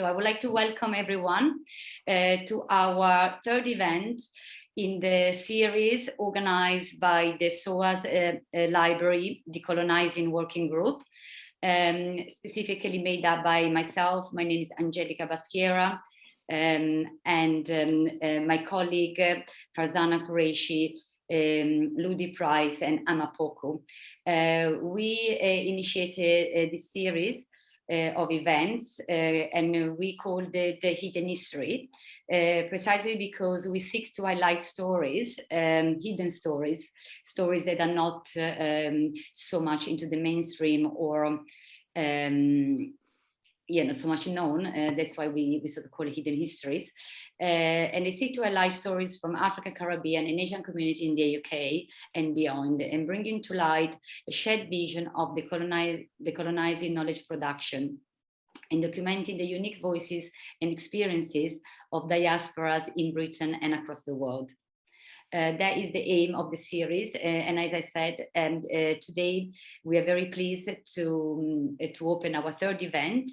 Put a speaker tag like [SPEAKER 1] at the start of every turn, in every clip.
[SPEAKER 1] So I would like to welcome everyone uh, to our third event in the series organized by the SOAS uh, uh, Library Decolonizing Working Group, um, specifically made up by myself. My name is Angelica Baschiera, um, and um, uh, my colleague Farzana Qureshi, um, Ludi Price and Amapoko. Uh, we uh, initiated this series of events and we called it the Hidden History, precisely because we seek to highlight stories, um, hidden stories, stories that are not um, so much into the mainstream or um, you know, so much known. Uh, that's why we, we sort of call it hidden histories. Uh, and they seek to highlight stories from Africa, Caribbean and Asian community in the UK and beyond, and bringing to light a shared vision of the, colonize, the colonizing knowledge production and documenting the unique voices and experiences of diasporas in Britain and across the world. Uh, that is the aim of the series. Uh, and as I said, um, uh, today we are very pleased to, um, to open our third event.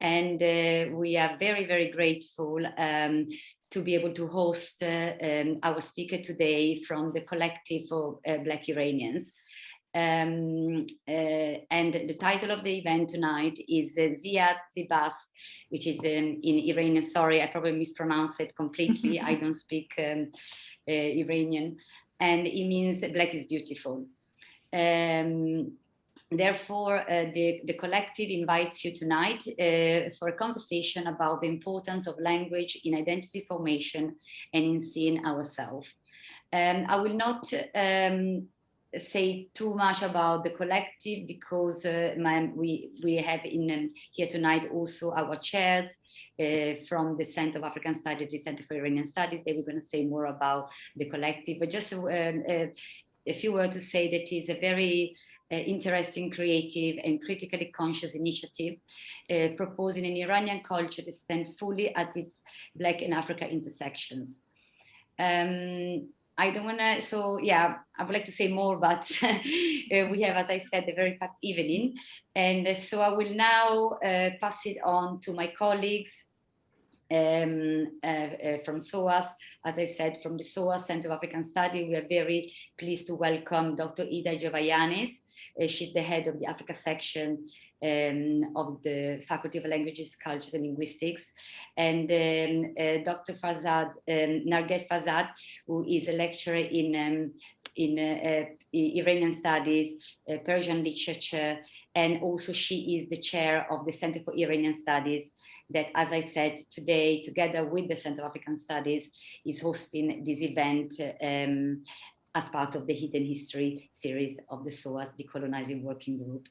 [SPEAKER 1] And uh, we are very, very grateful um, to be able to host uh, um, our speaker today from the collective of uh, Black Iranians. Um, uh, and the title of the event tonight is uh, Ziad Zibas, which is um, in Iranian. Sorry, I probably mispronounced it completely. I don't speak um, uh, Iranian, and it means black is beautiful. Um, therefore, uh, the, the collective invites you tonight uh, for a conversation about the importance of language in identity formation and in seeing ourselves. Um, I will not um, say too much about the collective because uh, my, we we have in um, here tonight also our chairs uh, from the Center of African Studies, the Center for Iranian Studies. They were going to say more about the collective, but just um, uh, if you were to say that is a very uh, interesting, creative and critically conscious initiative uh, proposing an Iranian culture to stand fully at its Black and Africa intersections. Um, I don't want to, so yeah, I would like to say more, but uh, we have, as I said, a very packed evening. And uh, so I will now uh, pass it on to my colleagues um, uh, uh, from SOAS. As I said, from the SOAS Center of African Study, we are very pleased to welcome Dr. Ida Jovayanes. Uh, she's the head of the Africa section um, of the Faculty of Languages, Cultures and Linguistics, and um, uh, Dr. Farzad, um, Narges Farzad, who is a lecturer in, um, in uh, uh, Iranian Studies, uh, Persian Literature, and also she is the chair of the Center for Iranian Studies that, as I said today, together with the Center of African Studies, is hosting this event um, as part of the Hidden History series of the SOAS Decolonizing Working Group.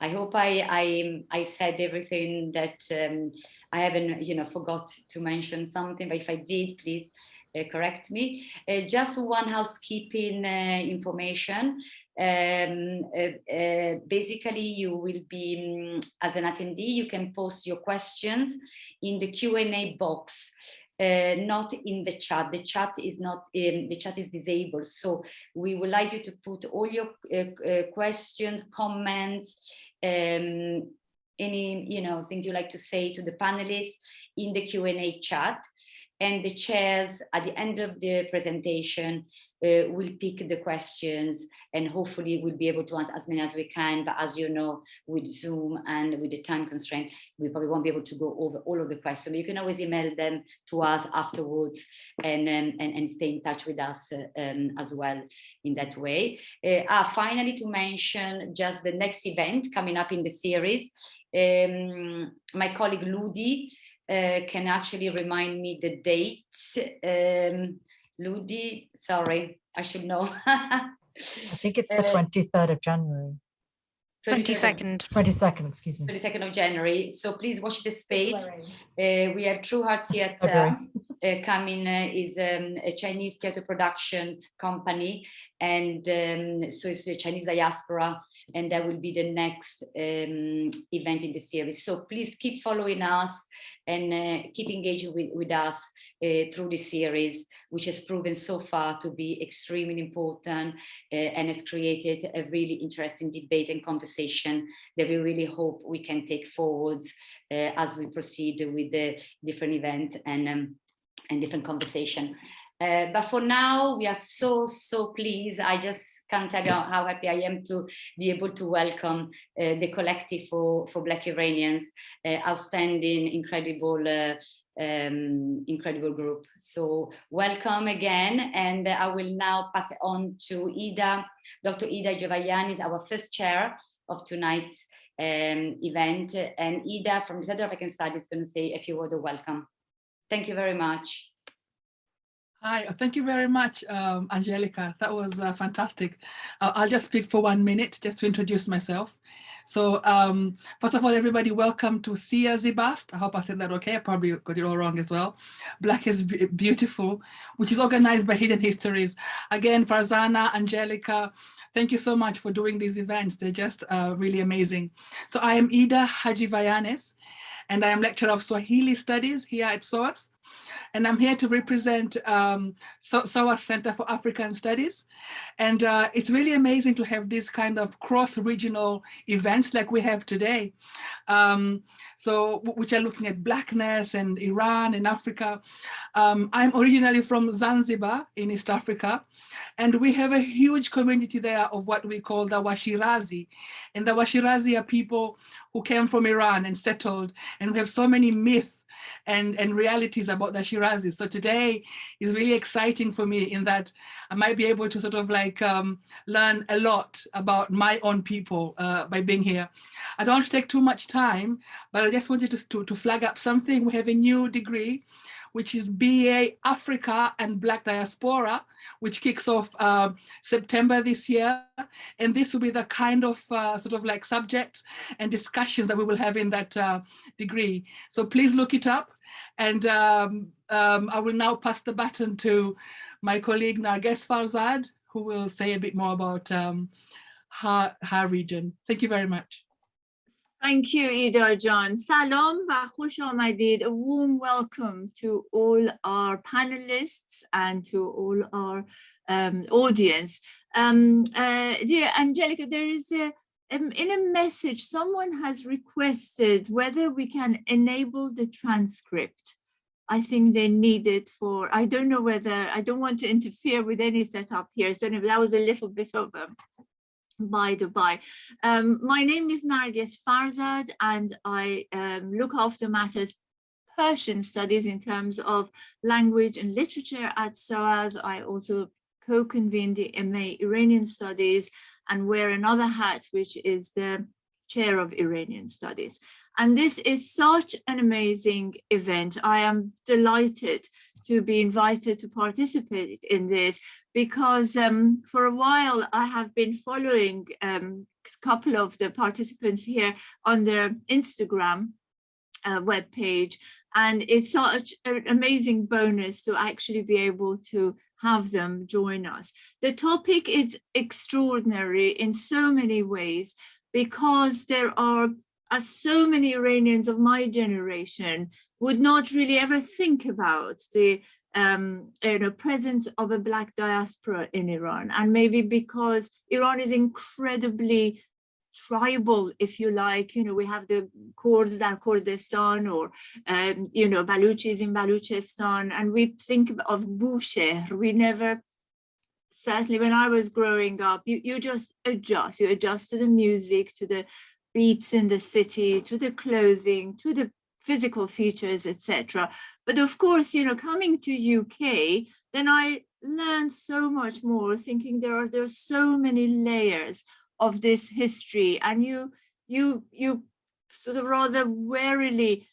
[SPEAKER 1] I hope I, I, I said everything that um, I haven't, you know, forgot to mention something, but if I did, please uh, correct me. Uh, just one housekeeping uh, information. Um, uh, uh, basically, you will be, um, as an attendee, you can post your questions in the Q&A box. Uh, not in the chat. The chat is not um, the chat is disabled. So we would like you to put all your uh, uh, questions, comments, um, any you know things you like to say to the panelists in the Q&A chat and the chairs at the end of the presentation uh, will pick the questions and hopefully we'll be able to answer as many as we can. But as you know, with Zoom and with the time constraint, we probably won't be able to go over all of the questions. But you can always email them to us afterwards and, um, and, and stay in touch with us uh, um, as well in that way. Uh, ah, finally, to mention just the next event coming up in the series, um, my colleague Ludi uh, can actually remind me the date. Um, Ludi, sorry, I should know.
[SPEAKER 2] I think it's the 23rd uh, of January.
[SPEAKER 3] 22nd.
[SPEAKER 2] 22nd, excuse me.
[SPEAKER 1] 22nd of January. So please watch the space. Uh, we have True Heart Theatre uh, coming, uh, is um, a Chinese theatre production company. And um, so it's a Chinese diaspora and that will be the next um, event in the series. So please keep following us and uh, keep engaging with, with us uh, through the series, which has proven so far to be extremely important uh, and has created a really interesting debate and conversation that we really hope we can take forwards uh, as we proceed with the different events and, um, and different conversation. Uh, but for now, we are so, so pleased. I just can't tell you how happy I am to be able to welcome uh, the collective for, for Black Iranians, uh, outstanding, incredible, uh, um, incredible group. So welcome again. And I will now pass it on to Ida, Dr. Ida Jovayani is our first chair of tonight's um, event. And Ida from the Center of African Studies is going to say a few words of welcome. Thank you very much.
[SPEAKER 4] Hi, thank you very much, um, Angelica. That was uh, fantastic. Uh, I'll just speak for one minute just to introduce myself. So um, first of all, everybody, welcome to Sia Zibast. I hope I said that okay. I probably got it all wrong as well. Black is Beautiful, which is organized by Hidden Histories. Again, Farzana, Angelica, thank you so much for doing these events. They're just uh, really amazing. So I am Ida Hadjivayanis, and I am lecturer of Swahili Studies here at SOAS and I'm here to represent um, SOAS Center for African Studies. And uh, it's really amazing to have these kind of cross-regional events like we have today. Um, so, which are looking at Blackness and Iran and Africa. Um, I'm originally from Zanzibar in East Africa, and we have a huge community there of what we call the Washirazi. And the Washirazi are people who came from Iran and settled, and we have so many myths and, and realities about the Shirazis. So today is really exciting for me in that I might be able to sort of like um, learn a lot about my own people uh, by being here. I don't want to take too much time, but I just wanted to, to, to flag up something. We have a new degree which is BA Africa and Black Diaspora, which kicks off uh, September this year. And this will be the kind of uh, sort of like subjects and discussions that we will have in that uh, degree. So please look it up. And um, um, I will now pass the baton to my colleague Narges Farzad, who will say a bit more about um, her, her region. Thank you very much.
[SPEAKER 5] Thank you, Ida John. Salam wa khush A warm welcome to all our panelists and to all our um, audience. Um, uh, dear Angelica, there is a, um, in a message, someone has requested whether we can enable the transcript. I think they need it for, I don't know whether, I don't want to interfere with any setup here. So that was a little bit of a by by. Um, my name is Narges Farzad and I um, look after matters Persian studies in terms of language and literature at SOAS. I also co-convene the MA Iranian studies and wear another hat, which is the chair of Iranian studies. And this is such an amazing event. I am delighted to be invited to participate in this because um, for a while I have been following um, a couple of the participants here on their Instagram uh, web page and it's such an amazing bonus to actually be able to have them join us. The topic is extraordinary in so many ways because there are as so many Iranians of my generation would not really ever think about the um, you know, presence of a black diaspora in Iran. And maybe because Iran is incredibly tribal, if you like, you know, we have the Kurds in Kurdistan or, um, you know, Baluchis in Baluchistan, and we think of Bushehr, we never, certainly when I was growing up, you, you just adjust, you adjust to the music, to the beats in the city, to the clothing, to the physical features, etc. But of course, you know, coming to UK, then I learned so much more, thinking there are there are so many layers of this history, and you you you sort of rather warily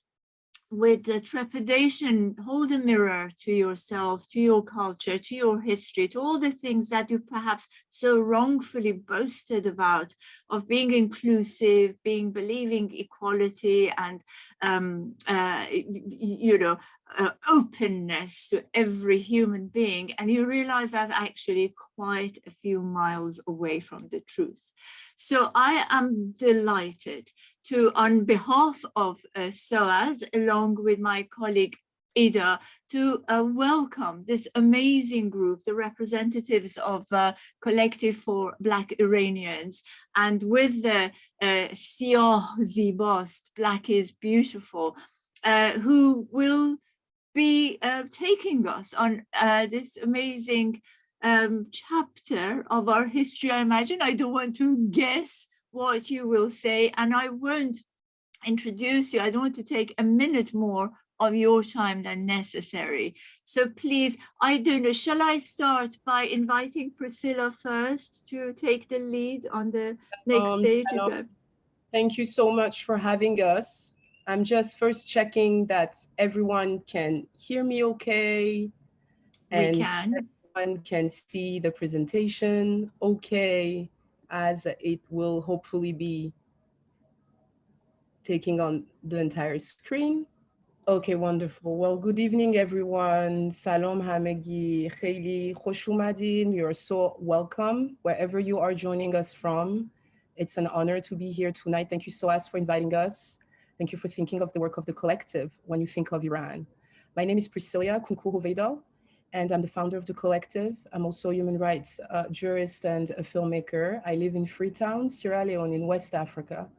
[SPEAKER 5] with trepidation, hold a mirror to yourself, to your culture, to your history, to all the things that you perhaps so wrongfully boasted about of being inclusive, being believing equality and, um, uh, you know, uh, openness to every human being. And you realize that actually quite a few miles away from the truth. So I am delighted to, on behalf of uh, SOAS, along with my colleague Ida, to uh, welcome this amazing group, the representatives of uh, Collective for Black Iranians, and with the uh, Zibost, Black is Beautiful, uh, who will be uh, taking us on uh, this amazing um, chapter of our history. I imagine I don't want to guess what you will say and I won't introduce you. I don't want to take a minute more of your time than necessary. So please, I don't know, shall I start by inviting Priscilla first to take the lead on the next
[SPEAKER 6] Um,
[SPEAKER 5] stage? Is
[SPEAKER 6] hello.
[SPEAKER 5] that-
[SPEAKER 6] Thank you so much for having us. I'm just first checking that everyone can hear me okay.
[SPEAKER 5] We
[SPEAKER 6] And
[SPEAKER 5] can.
[SPEAKER 6] everyone can see the presentation okay, as it will hopefully be taking on the entire screen. Okay, wonderful. Well, good evening, everyone. Salam hamegi, kheli khosh oumadin. You're so welcome wherever you are joining us from. It's an honor to be here tonight. Thank you so much for inviting us. Thank you for thinking of the work of the collective when you think of Iran. My name is Priscilla Kounkou Hoveyda, and I'm the founder of the collective. I'm also a human rights uh, jurist and a filmmaker. I live in Freetown, Sierra Leone in West Africa.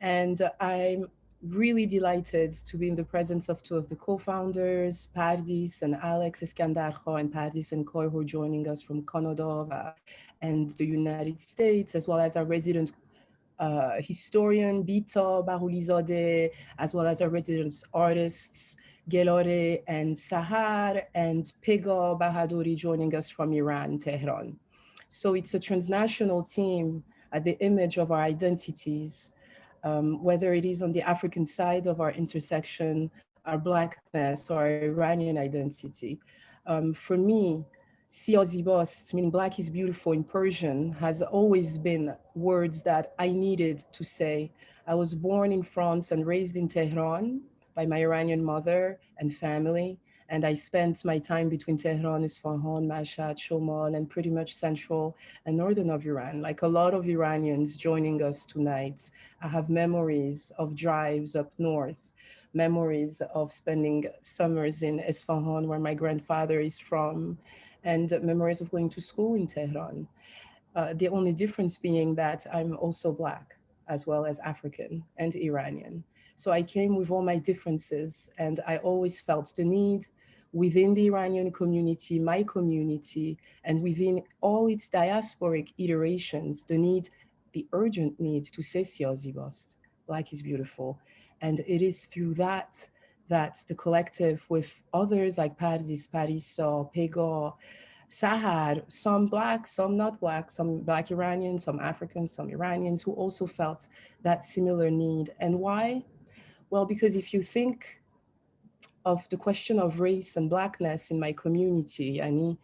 [SPEAKER 6] And uh, I'm really delighted to be in the presence of two of the co-founders, Pardis and Alex Eskandarjo and Pardis and Koy who are joining us from Canada and the United States, as well as our resident uh, historian, Beeta Baghoolizadeh, as well as our resident artists, Gelore and Sahar, and Pego Bahadouri joining us from Iran, Tehran. So it's a transnational team at the image of our identities, um, whether it is on the African side of our intersection, our Blackness, or our Iranian identity. Um, for me, Siyazibost, meaning Black is beautiful in Persian, has always been words that I needed to say. I was born in France and raised in Tehran by my Iranian mother and family. And I spent my time between Tehran, Isfahan, Mashhad, Shomal, and pretty much central and northern of Iran. Like a lot of Iranians joining us tonight, I have memories of drives up north, memories of spending summers in Isfahan, where my grandfather is from, and memories of going to school in Tehran. Uh, the only difference being that I'm also Black, as well as African and Iranian. So I came with all my differences, and I always felt the need within the Iranian community, my community, and within all its diasporic iterations, the need, the urgent need to say Siyazibost, Black is beautiful. And it is through that that the collective with others like Pardis, Pariso, Pego, Sahar, some Black, some not Black, some Black Iranians, some Africans, some Iranians who also felt that similar need. And why? Well, because if you think of the question of race and Blackness in my community, I mean,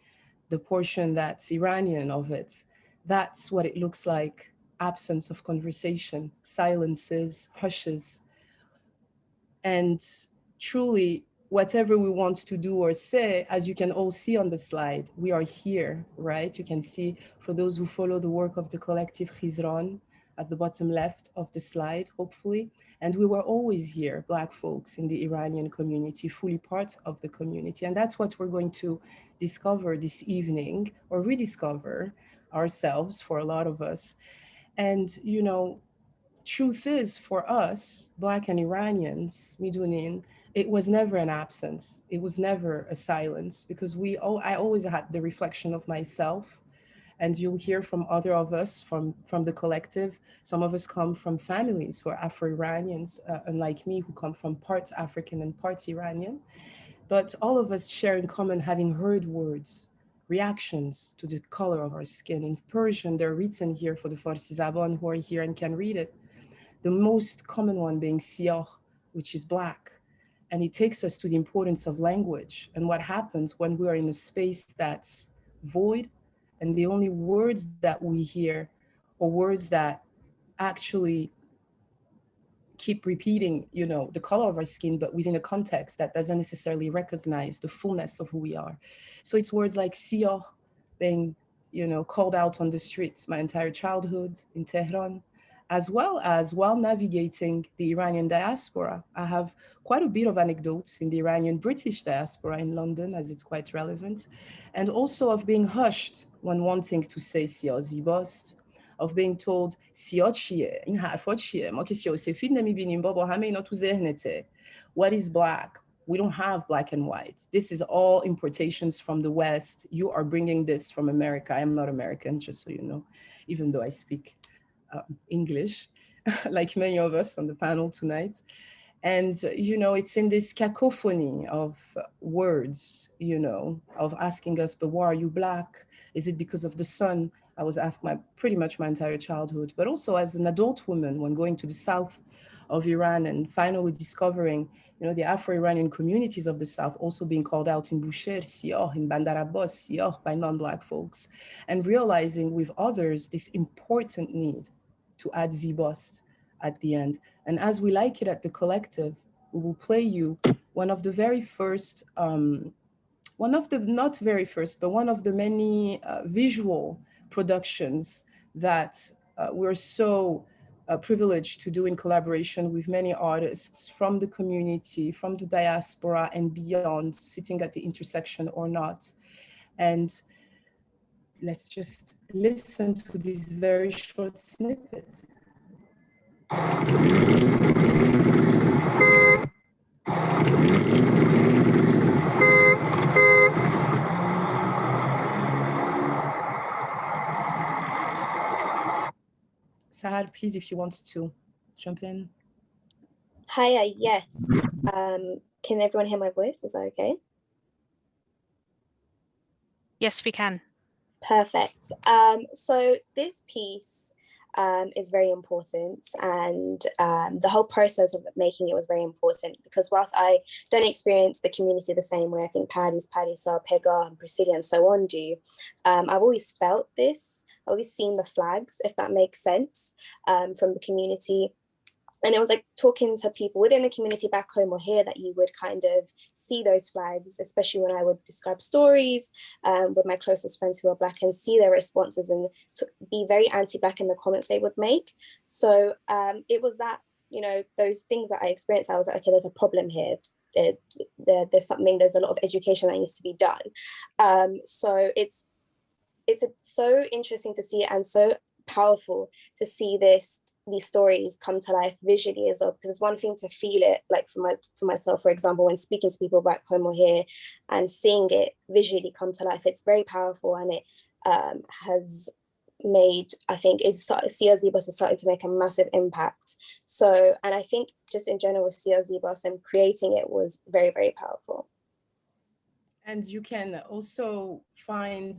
[SPEAKER 6] the portion that's Iranian of it, that's what it looks like, absence of conversation, silences, hushes. And truly, whatever we want to do or say, as you can all see on the slide, we are here, right? You can see for those who follow the work of the collective Khizran at the bottom left of the slide, hopefully. And we were always here, Black folks in the Iranian community, fully part of the community. And that's what we're going to discover this evening or rediscover ourselves for a lot of us. And, you know, truth is for us, Black and Iranians, Midunin, it was never an absence. It was never a silence because we, oh, I always had the reflection of myself and you'll hear from other of us from, from the collective. Some of us come from families who are Afro-Iranians, uh, unlike me, who come from parts African and parts Iranian. But all of us share in common having heard words, reactions to the color of our skin. In Persian, they're written here for the Farsi Zaban who are here and can read it. The most common one being siyah, which is black. And it takes us to the importance of language and what happens when we are in a space that's void and the only words that we hear are words that actually keep repeating, you know, the color of our skin, but within a context that doesn't necessarily recognize the fullness of who we are. So it's words like siyor being, you know, called out on the streets my entire childhood in Tehran, as well as while navigating the Iranian diaspora. I have quite a bit of anecdotes in the Iranian British diaspora in London, as it's quite relevant, and also of being hushed when wanting to say Siazibost, of being told Siochie, in Harfordshire, Mokisio, Sefid What is black? We don't have black and white. This is all importations from the West. You are bringing this from America. I am not American, just so you know, even though I speak um, english like many of us on the panel tonight. And you know it's in this cacophony of words you know of asking us but why are you black? Is it because of the sun? I was asked my pretty much my entire childhood, but also as an adult woman when going to the south of Iran and finally discovering, you know, the Afro-Iranian communities of the south also being called out in Bushehr, Siyoh, in Bandar Abbas, Siyoh by non-black folks, and realizing with others this important need to add Zibost at the end. And as we like it at the collective, we will play you one of the very first, um, one of the, not very first, but one of the many uh, visual productions that uh, we're so uh, privileged to do in collaboration with many artists from the community, from the diaspora and beyond, sitting at the intersection or not. And let's just listen to this very short snippet. Sahar, please, if you want to jump in.
[SPEAKER 7] Hi, yes. Um, can everyone hear my voice? Is that okay?
[SPEAKER 3] Yes, we can.
[SPEAKER 7] Perfect. Um, so this piece um, is very important and um, the whole process of making it was very important because whilst I don't experience the community the same way I think Paddy's, Paddy, Sar, Pega and Priscilla and so on do, um, I've always felt this I've always seen the flags, if that makes sense, um, from the community. And it was like talking to people within the community back home or here that you would kind of see those flags, especially when I would describe stories um, with my closest friends who are Black and see their responses and be very anti-Black in the comments they would make. So um, it was that, you know, those things that I experienced, I was like, okay, there's a problem here. There, there, there's something, there's a lot of education that needs to be done. Um, so it's it's a, so interesting to see and so powerful to see this these stories come to life visually as well because it's one thing to feel it like for my for myself for example when speaking to people back home or here and seeing it visually come to life it's very powerful and it um, has made I think is Siyor Zibost has started to make a massive impact. So and I think just in general with Siyor Zibost and creating it was very very powerful.
[SPEAKER 6] And you can also find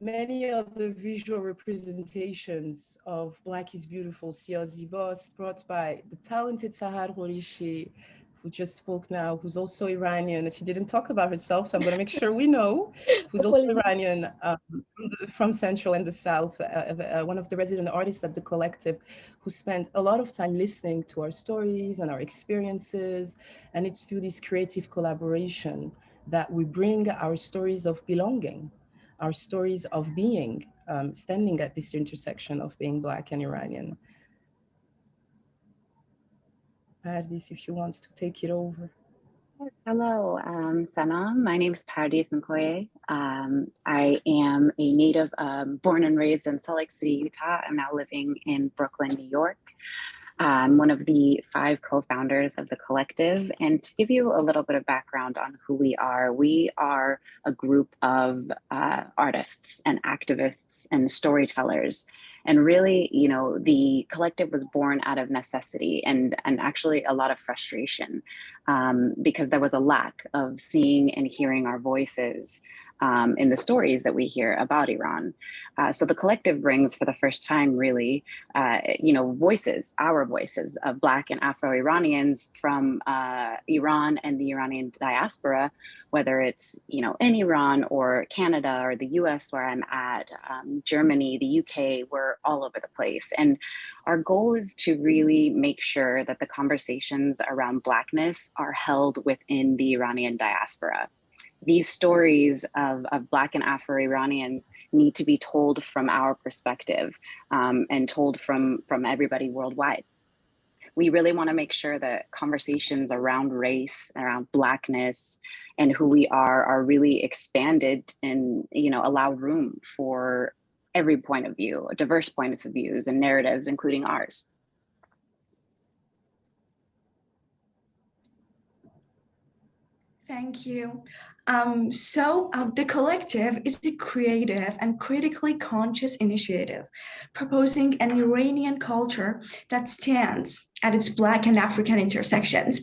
[SPEAKER 6] many of the visual representations of Black is Beautiful, Siyor Zibost, brought by the talented Sahar Horishi, who just spoke now, who's also Iranian. And she didn't talk about herself, so I'm going to make sure we know, who's also Iranian um, from Central and the South, uh, uh, one of the resident artists at the collective, who spent a lot of time listening to our stories and our experiences. And it's through this creative collaboration that we bring our stories of belonging our stories of being, um, standing at this intersection of being Black and Iranian. Pardis, if you want to take it over.
[SPEAKER 8] Hello, um, Sanam. My name is Pardis Nkoye. Um, I am a native um, born and raised in Salt Lake City, Utah. I'm now living in Brooklyn, New York. I'm one of the five co-founders of the collective. And to give you a little bit of background on who we are, we are a group of uh, artists and activists and storytellers. And really, you know, the collective was born out of necessity and, and actually a lot of frustration um, because there was a lack of seeing and hearing our voices um, in the stories that we hear about Iran. Uh, so the collective brings for the first time really, uh, you know, voices, our voices of Black and Afro-Iranians from uh, Iran and the Iranian diaspora, whether it's, you know, in Iran or Canada or the US where I'm at, um, Germany, the UK, we're all over the place. And our goal is to really make sure that the conversations around Blackness are held within the Iranian diaspora. These stories of, of Black and Afro-Iranians need to be told from our perspective um, and told from, from everybody worldwide. We really wanna make sure that conversations around race, around Blackness, and who we are are really expanded and you know allow room for every point of view, diverse points of views and narratives, including ours.
[SPEAKER 9] Thank you. Um, so uh, the collective is a creative and critically conscious initiative proposing an Iranian culture that stands at its Black and African intersections.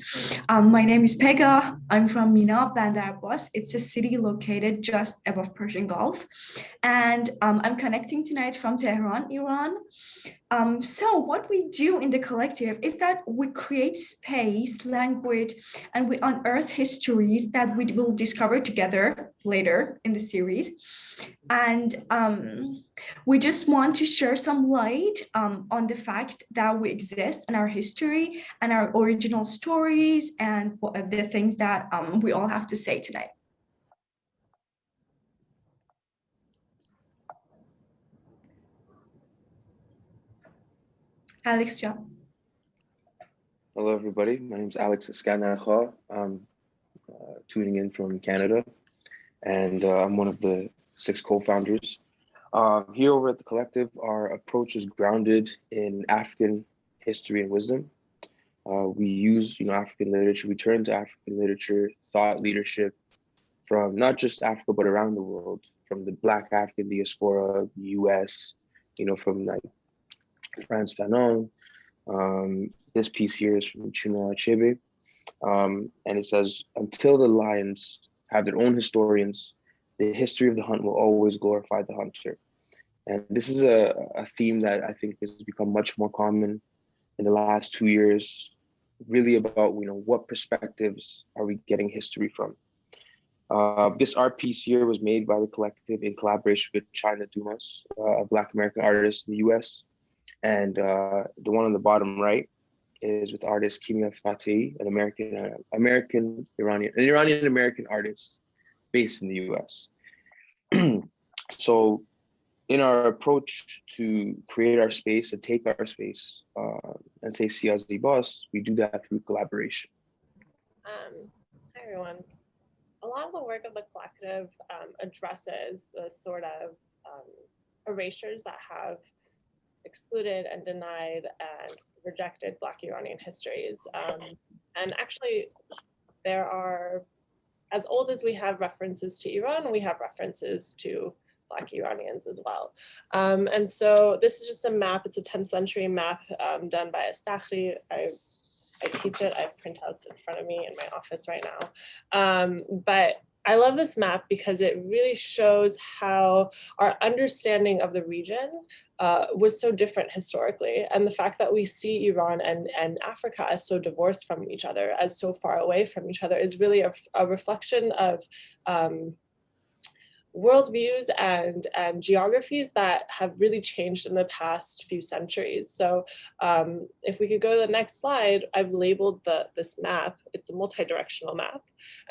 [SPEAKER 9] Um, my name is Pega. I'm from Mina, Bandar Abbas. It's a city located just above Persian Gulf. And um, I'm connecting tonight from Tehran, Iran. Um, so what we do in the collective is that we create space, language, and we unearth histories that we will discover together later in the series. And um, we just want to share some light um, on the fact that we exist and our history and our original stories and the things that um, we all have to say tonight. Alex John.
[SPEAKER 10] Hello, everybody. My name is Alex Escanarja. I'm tuning in from Canada, and uh, I'm one of the six co-founders. Uh, here over at the collective, our approach is grounded in African history and wisdom. Uh, we use, you know, African literature. We turn to African literature, thought leadership from not just Africa but around the world, from the Black African diaspora, the U.S., you know, from like Frantz Fanon. Um, this piece here is from Chinua Achebe, um, and it says, "Until the lions have their own historians, the history of the hunt will always glorify the hunter. And this is a, a theme that I think has become much more common in the last two years, really about, you know, what perspectives are we getting history from? Uh, this art piece here was made by the collective in collaboration with China Dumas, uh, a Black American artist in the US. And uh, the one on the bottom right is with artist Kimia Fateh, an American, uh, American Iranian, an Iranian American artist based in the US. so in our approach to create our space and take our space uh, and say see as the boss, we do that through collaboration.
[SPEAKER 11] Um, hi everyone. A lot of the work of the collective um, addresses the sort of um, erasures that have excluded and denied and rejected Black Iranian histories. Um, and actually, there are as old as we have references to Iran, we have references to Black Iranians as well. Um, and so this is just a map, it's a 10th century map um, done by Estakhri. I, I teach it, I have printouts in front of me in my office right now. Um, but I love this map because it really shows how our understanding of the region uh, was so different historically. And the fact that we see Iran and, and Africa as so divorced from each other, as so far away from each other is really a, a reflection of um, worldviews and, and geographies that have really changed in the past few centuries. So um, if we could go to the next slide, I've labeled the, this map. It's a multi-directional map.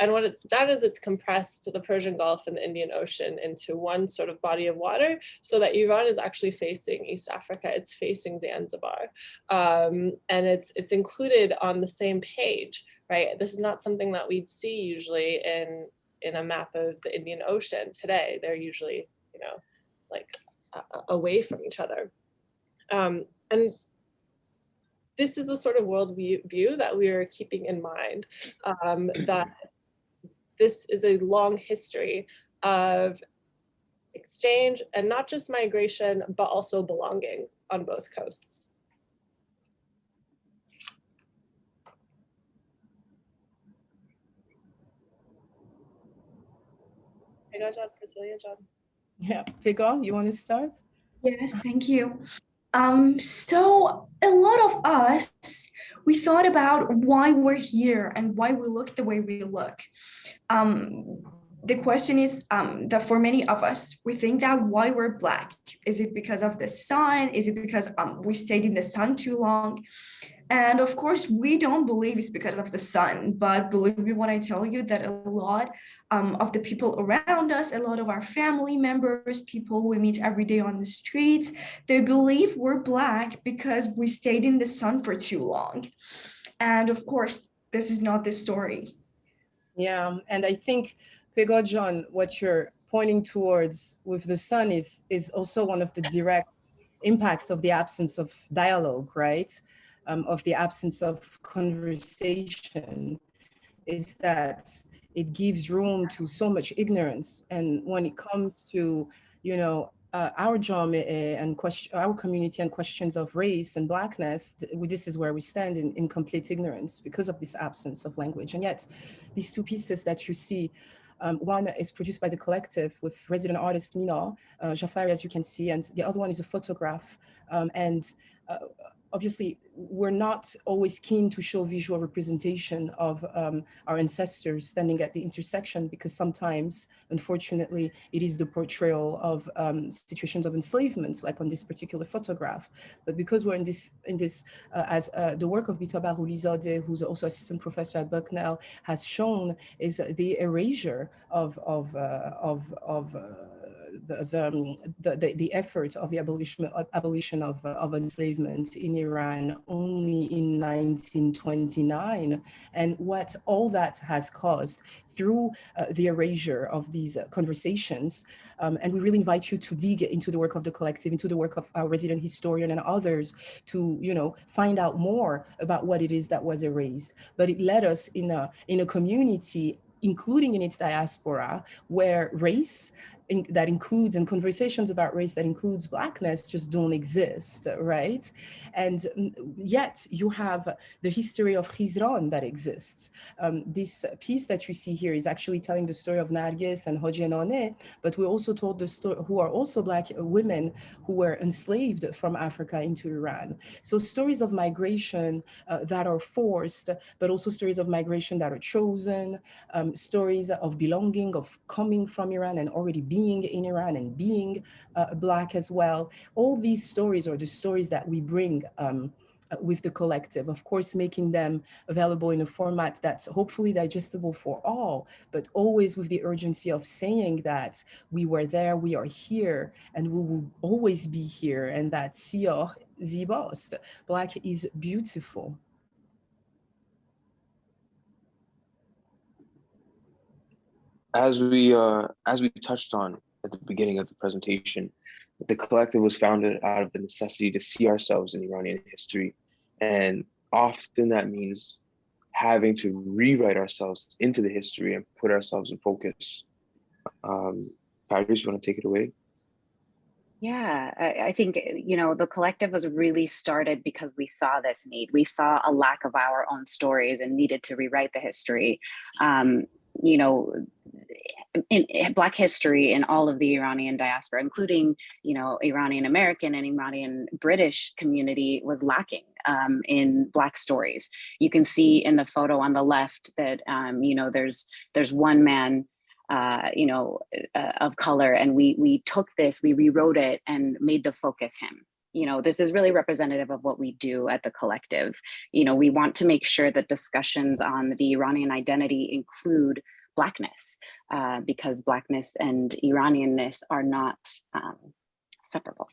[SPEAKER 11] And what it's done is it's compressed the Persian Gulf and the Indian Ocean into one sort of body of water so that Iran is actually facing East Africa. It's facing Zanzibar. Um, and it's, it's included on the same page, right? This is not something that we'd see usually in, in a map of the Indian Ocean today. They're usually, you know, like uh, away from each other. Um, and this is the sort of world view that we are keeping in mind, um, that this is a long history of exchange and not just migration, but also belonging on both coasts. Pega John, Priscilla John.
[SPEAKER 6] Yeah, Pega, you want to start?
[SPEAKER 9] Yes, thank you. Um, so a lot of us, we thought about why we're here and why we look the way we look. Um, the question is um, that for many of us, we think that why we're Black. Is it because of the sun? Is it because um, we stayed in the sun too long? And of course, we don't believe it's because of the sun, but believe me when I tell you that a lot um, of the people around us, a lot of our family members, people we meet every day on the streets, they believe we're Black because we stayed in the sun for too long. And of course, this is not the story.
[SPEAKER 6] Yeah, and I think Pega John, what you're pointing towards with the sun is, is also one of the direct impacts of the absence of dialogue, right? Um, of the absence of conversation is that it gives room to so much ignorance. And when it comes to, you know, uh, our job and question, our community and questions of race and blackness, this is where we stand in, in complete ignorance because of this absence of language. And yet these two pieces that you see um, one is produced by the collective with resident artist Mina uh, Jafari, as you can see, and the other one is a photograph. Um, and uh, obviously, we're not always keen to show visual representation of um, our ancestors standing at the intersection because sometimes, unfortunately, it is the portrayal of um, situations of enslavement, like on this particular photograph. But because we're in this, in this uh, as uh, the work of Beeta Baghoolizadeh, who's also assistant professor at Bucknell, has shown, is the erasure of, of, uh, of, of uh, the, the, um, the, the, the effort of the abolition, abolition of, uh, of enslavement in Iran only in 1929 and what all that has caused through uh, the erasure of these uh, conversations. Um, and we really invite you to dig into the work of the collective, into the work of our resident historian and others to, you know, find out more about what it is that was erased. But it led us in a, in a community including in its diaspora, where race in, that includes and conversations about race that includes blackness just don't exist, right? And yet you have the history of Khizran that exists. Um, this piece that you see here is actually telling the story of Nargis and Hojenone, but we also told the story who are also black women who were enslaved from Africa into Iran. So stories of migration uh, that are forced, but also stories of migration that are chosen, um, stories of belonging, of coming from Iran and already being being in Iran and being uh, Black as well. All these stories are the stories that we bring um, uh, with the collective, of course, making them available in a format that's hopefully digestible for all, but always with the urgency of saying that we were there, we are here, and we will always be here, and that Sior Zibost, Black is beautiful.
[SPEAKER 10] As we uh, as we touched on at the beginning of the presentation, the collective was founded out of the necessity to see ourselves in Iranian history, and often that means having to rewrite ourselves into the history and put ourselves in focus. Um, Paris, you want to take it away?
[SPEAKER 8] Yeah, I, I, think, you know, the collective was really started because we saw this need. We saw a lack of our own stories and needed to rewrite the history. Um, you know, in, in, Black history in all of the Iranian diaspora, including, you know, Iranian American and Iranian British community was lacking um, in Black stories. You can see in the photo on the left that, um, you know, there's there's one man uh, you know, uh, of color. And we we took this, we rewrote it and made the focus him. You know, this is really representative of what we do at the collective. You know, we want to make sure that discussions on the Iranian identity include blackness uh, because blackness and Iranianness are not um, separable.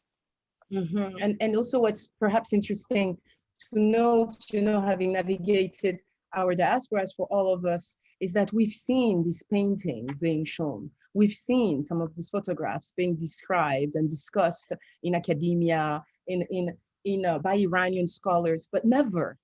[SPEAKER 6] Mm -hmm. And and also what's perhaps interesting to note, you know, having navigated our diasporas for all of us is that we've seen this painting being shown. We've seen some of these photographs being described and discussed in academia, in, in, in uh, by Iranian scholars, but never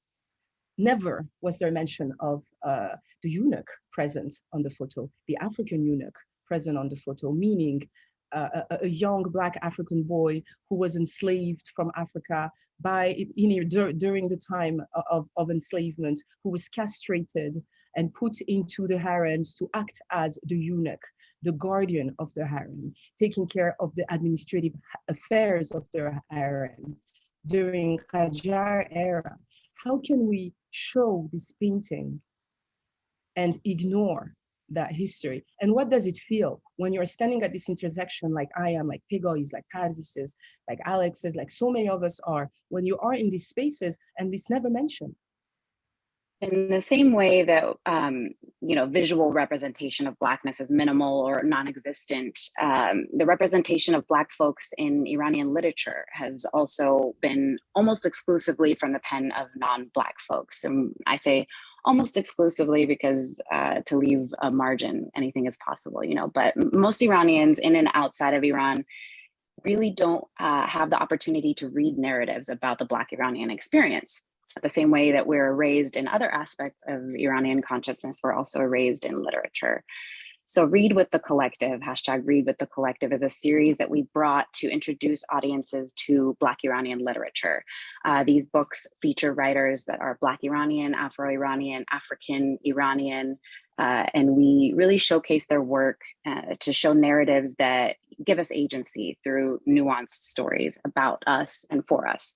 [SPEAKER 6] Never was there mention of uh, the eunuch present on the photo, the African eunuch present on the photo, meaning uh, a, a, young black African boy who was enslaved from Africa by in, dur during the time of, of enslavement, who was castrated and put into the harems to act as the eunuch, the guardian of the harem, taking care of the administrative affairs of the harem during Qajar era. How can we show this painting and ignore that history? And what does it feel when you're standing at this intersection like I am, like Pigo is, like Paradis is, like Alex is, like so many of us are, when you are in these spaces and it's never mentioned?
[SPEAKER 8] In the same way that um, you know visual representation of blackness is minimal or non-existent, um, the representation of black folks in Iranian literature has also been almost exclusively from the pen of non-black folks. And I say almost exclusively because uh, to leave a margin, anything is possible, you know. But most Iranians in and outside of Iran really don't uh, have the opportunity to read narratives about the Black Iranian experience the same way that we're raised in other aspects of Iranian consciousness, we're also raised in literature. So Read with the Collective, hashtag Read with the Collective is a series that we brought to introduce audiences to Black Iranian literature. Uh, these books feature writers that are Black Iranian, Afro-Iranian, African Iranian, uh, and we really showcase their work uh, to show narratives that give us agency through nuanced stories about us and for us.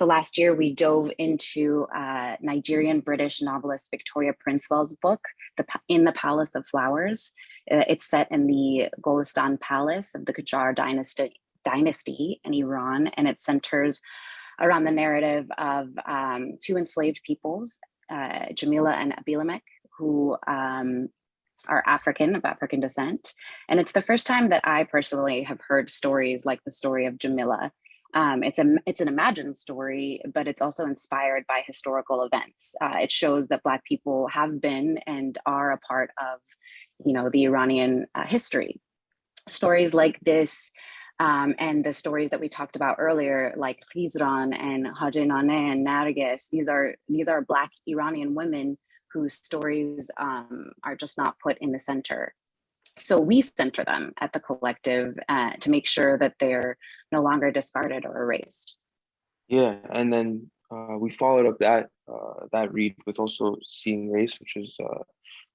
[SPEAKER 8] So last year we dove into uh, Nigerian British novelist Victoria Princewill's book, the, In the Palace of Flowers. Uh, it's set in the Golestan Palace of the Qajar dynasty, dynasty in Iran, and it centers around the narrative of um, two enslaved peoples, uh, Jamila and Abimelech, who um, are African, of African descent. And it's the first time that I personally have heard stories like the story of Jamila um, it's a it's an imagined story, but it's also inspired by historical events. Uh, it shows that Black people have been and are a part of, you know, the Iranian uh, history. Stories like this um, and the stories that we talked about earlier, like Khizran and Hajenaneh and Nargis, these are these are Black Iranian women whose stories um, are just not put in the center so we center them at the collective uh, to make sure that they're no longer discarded or erased.
[SPEAKER 10] Yeah, and then uh, we followed up that uh, that read with also seeing race, which is uh,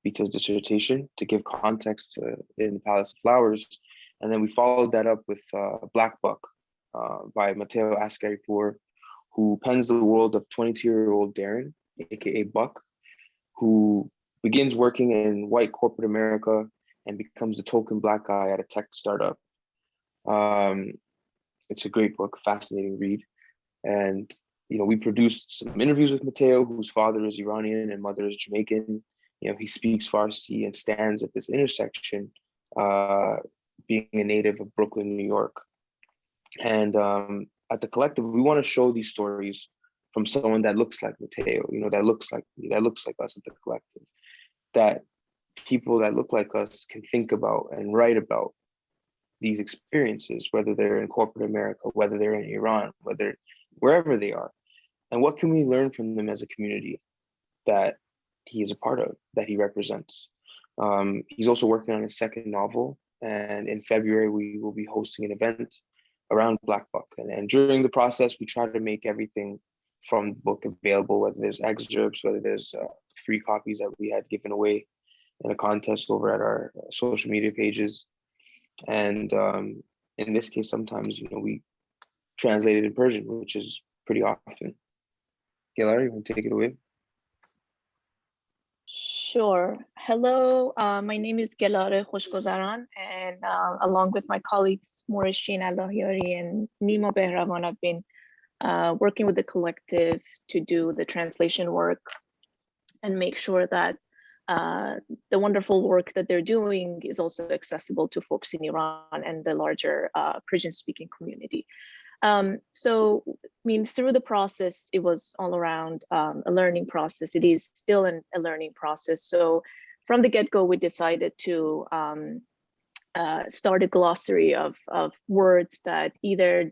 [SPEAKER 10] dissertation to give context in the Palace of Flowers, and then we followed that up with uh, Black Buck uh, by Mateo Askaripour, who pens the world of 22-year-old Darren, aka Buck, who begins working in white corporate America and becomes the token black guy at a tech startup. Um, it's a great book, fascinating read. And, you know, we produced some interviews with Mateo, whose father is Iranian and mother is Jamaican. You know, he speaks Farsi and stands at this intersection, uh, being a native of Brooklyn, New York. And um, at the collective, we want to show these stories from someone that looks like Mateo, you know, that looks like me, that looks like us at the collective, that people that look like us can think about and write about these experiences, whether they're in corporate America, whether they're in Iran, whether wherever they are. And what can we learn from them as a community that he is a part of, that he represents? Um, he's also working on his second novel. And in February, we will be hosting an event around Black Buck. And, and during the process, we try to make everything from the book available, whether there's excerpts, whether there's uh, free copies that we had given away in a contest over at our social media pages. And um, in this case, sometimes, you know, we translate it in Persian, which is pretty often. Gelar, you want to take it away?
[SPEAKER 12] Sure. Hello, uh, my name is Gelare Khoshgozaran, and uh, along with my colleagues Moreshin Allahiari and Nima Behravan, I've been uh, working with the collective to do the translation work and make sure that uh, the wonderful work that they're doing is also accessible to folks in Iran and the larger uh, Persian speaking community. Um, so, I mean, through the process, it was all around um, a learning process. It is still an, a learning process. So from the get-go, we decided to um, uh, start a glossary of, of words that either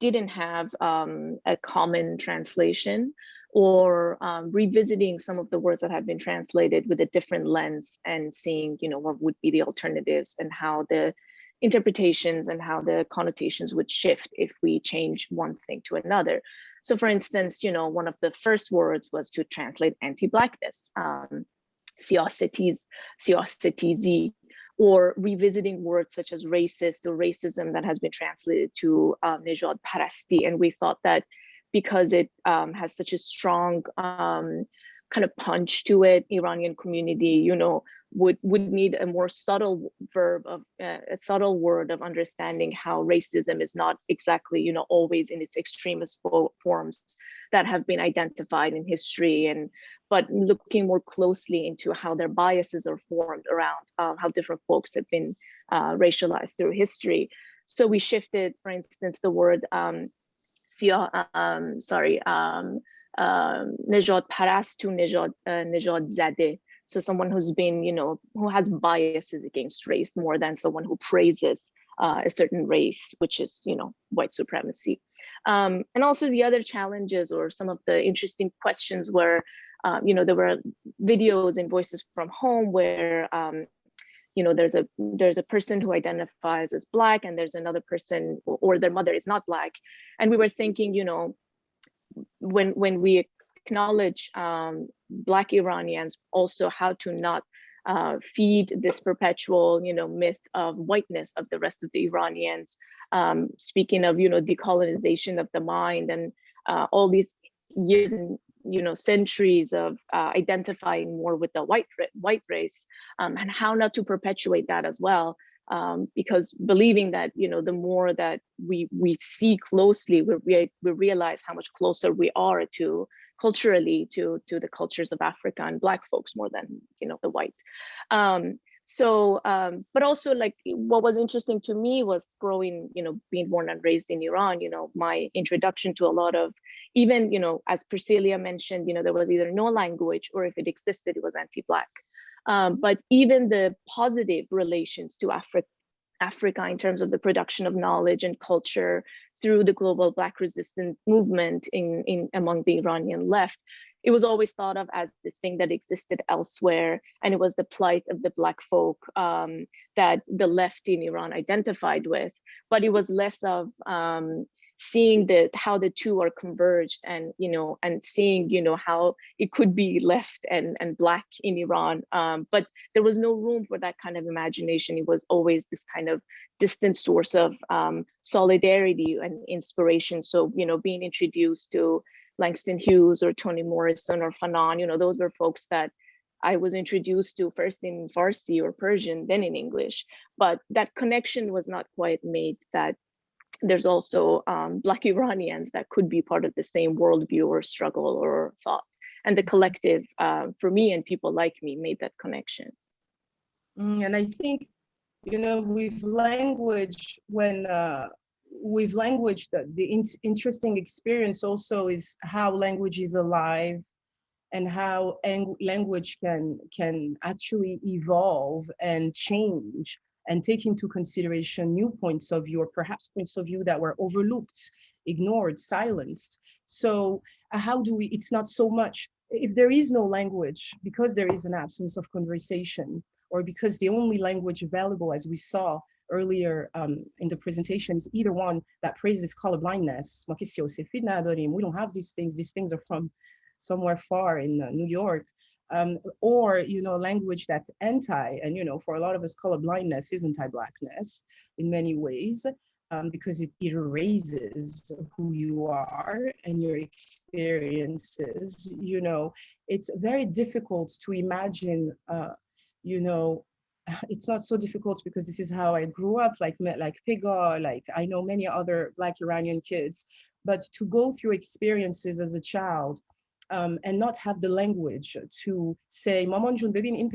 [SPEAKER 12] didn't have um, a common translation or um, revisiting some of the words that have been translated with a different lens and seeing, you know, what would be the alternatives and how the interpretations and how the connotations would shift if we change one thing to another. So for instance, you know, one of the first words was to translate anti-blackness. Um, or revisiting words such as racist or racism that has been translated to um, Nejad Parasti. And we thought that because it um, has such a strong um, kind of punch to it, Iranian community, you know, would would need a more subtle verb of uh, a subtle word of understanding how racism is not exactly, you know, always in its extremist forms that have been identified in history and but looking more closely into how their biases are formed around uh, how different folks have been uh, racialized through history. So we shifted, for instance, the word um, um, sorry, um, um, Nejad Paras to Nejad, uh, Nejad Zade. So someone who's been, you know, who has biases against race more than someone who praises uh, a certain race, which is, you know, white supremacy. Um, and also the other challenges or some of the interesting questions were, um, you know, there were videos and voices from home where um, you know there's a there's a person who identifies as black and there's another person or their mother is not black. And we were thinking you know when when we acknowledge um, black iranians also how to not uh, feed this perpetual you know myth of whiteness of the rest of the iranians um, speaking of you know decolonization of the mind and uh, all these years and you know centuries of uh, identifying more with the white white race um, and how not to perpetuate that as well um, because believing that you know the more that we we see closely we, we we realize how much closer we are to culturally to to the cultures of Africa and black folks more than you know the white. Um, so um, but also like what was interesting to me was growing you know being born and raised in iran you know my introduction to a lot of even you know as Priscillia mentioned you know there was either no language or if it existed it was anti-black. Um, but even the positive relations to africa Africa in terms of the production of knowledge and culture through the global Black resistance movement in, in among the Iranian left it was always thought of as this thing that existed elsewhere and it was the plight of the black folk um, that the left in iran identified with. But it was less of um, seeing the how the two are converged and you know and seeing you know how it could be left and and black in iran. Um, but there was no room for that kind of imagination. It was always this kind of distant source of um, solidarity and inspiration. So you know being introduced to Langston Hughes or Toni Morrison or Fanon, you know, those were folks that I was introduced to first in Farsi or Persian, then in English. But that connection was not quite made that there's also um, Black Iranians that could be part of the same worldview or struggle or thought. And the collective, uh, for me and people like me, made that connection.
[SPEAKER 6] Mm, and I think, you know, with language, when uh, with language, the, the in interesting experience also is how language is alive and how language can, can actually evolve and change and take into consideration new points of view or perhaps points of view that were overlooked, ignored, silenced. So uh, how do we, it's not so much, if there is no language, because there is an absence of conversation, or because the only language available, as we saw, earlier um, in the presentations, either one that praises colorblindness. We don't have these things. These things are from somewhere far in uh, New York. Um, or, you know, language that's anti, and, you know, for a lot of us, colorblindness is anti-blackness in many ways. Um, because it erases who you are and your experiences. You know, it's very difficult to imagine, uh, you know, it's not so difficult because this is how I grew up, like like Pegah, like I know many other Black Iranian kids, but to go through experiences as a child um, and not have the language to say, Maman jun bebin in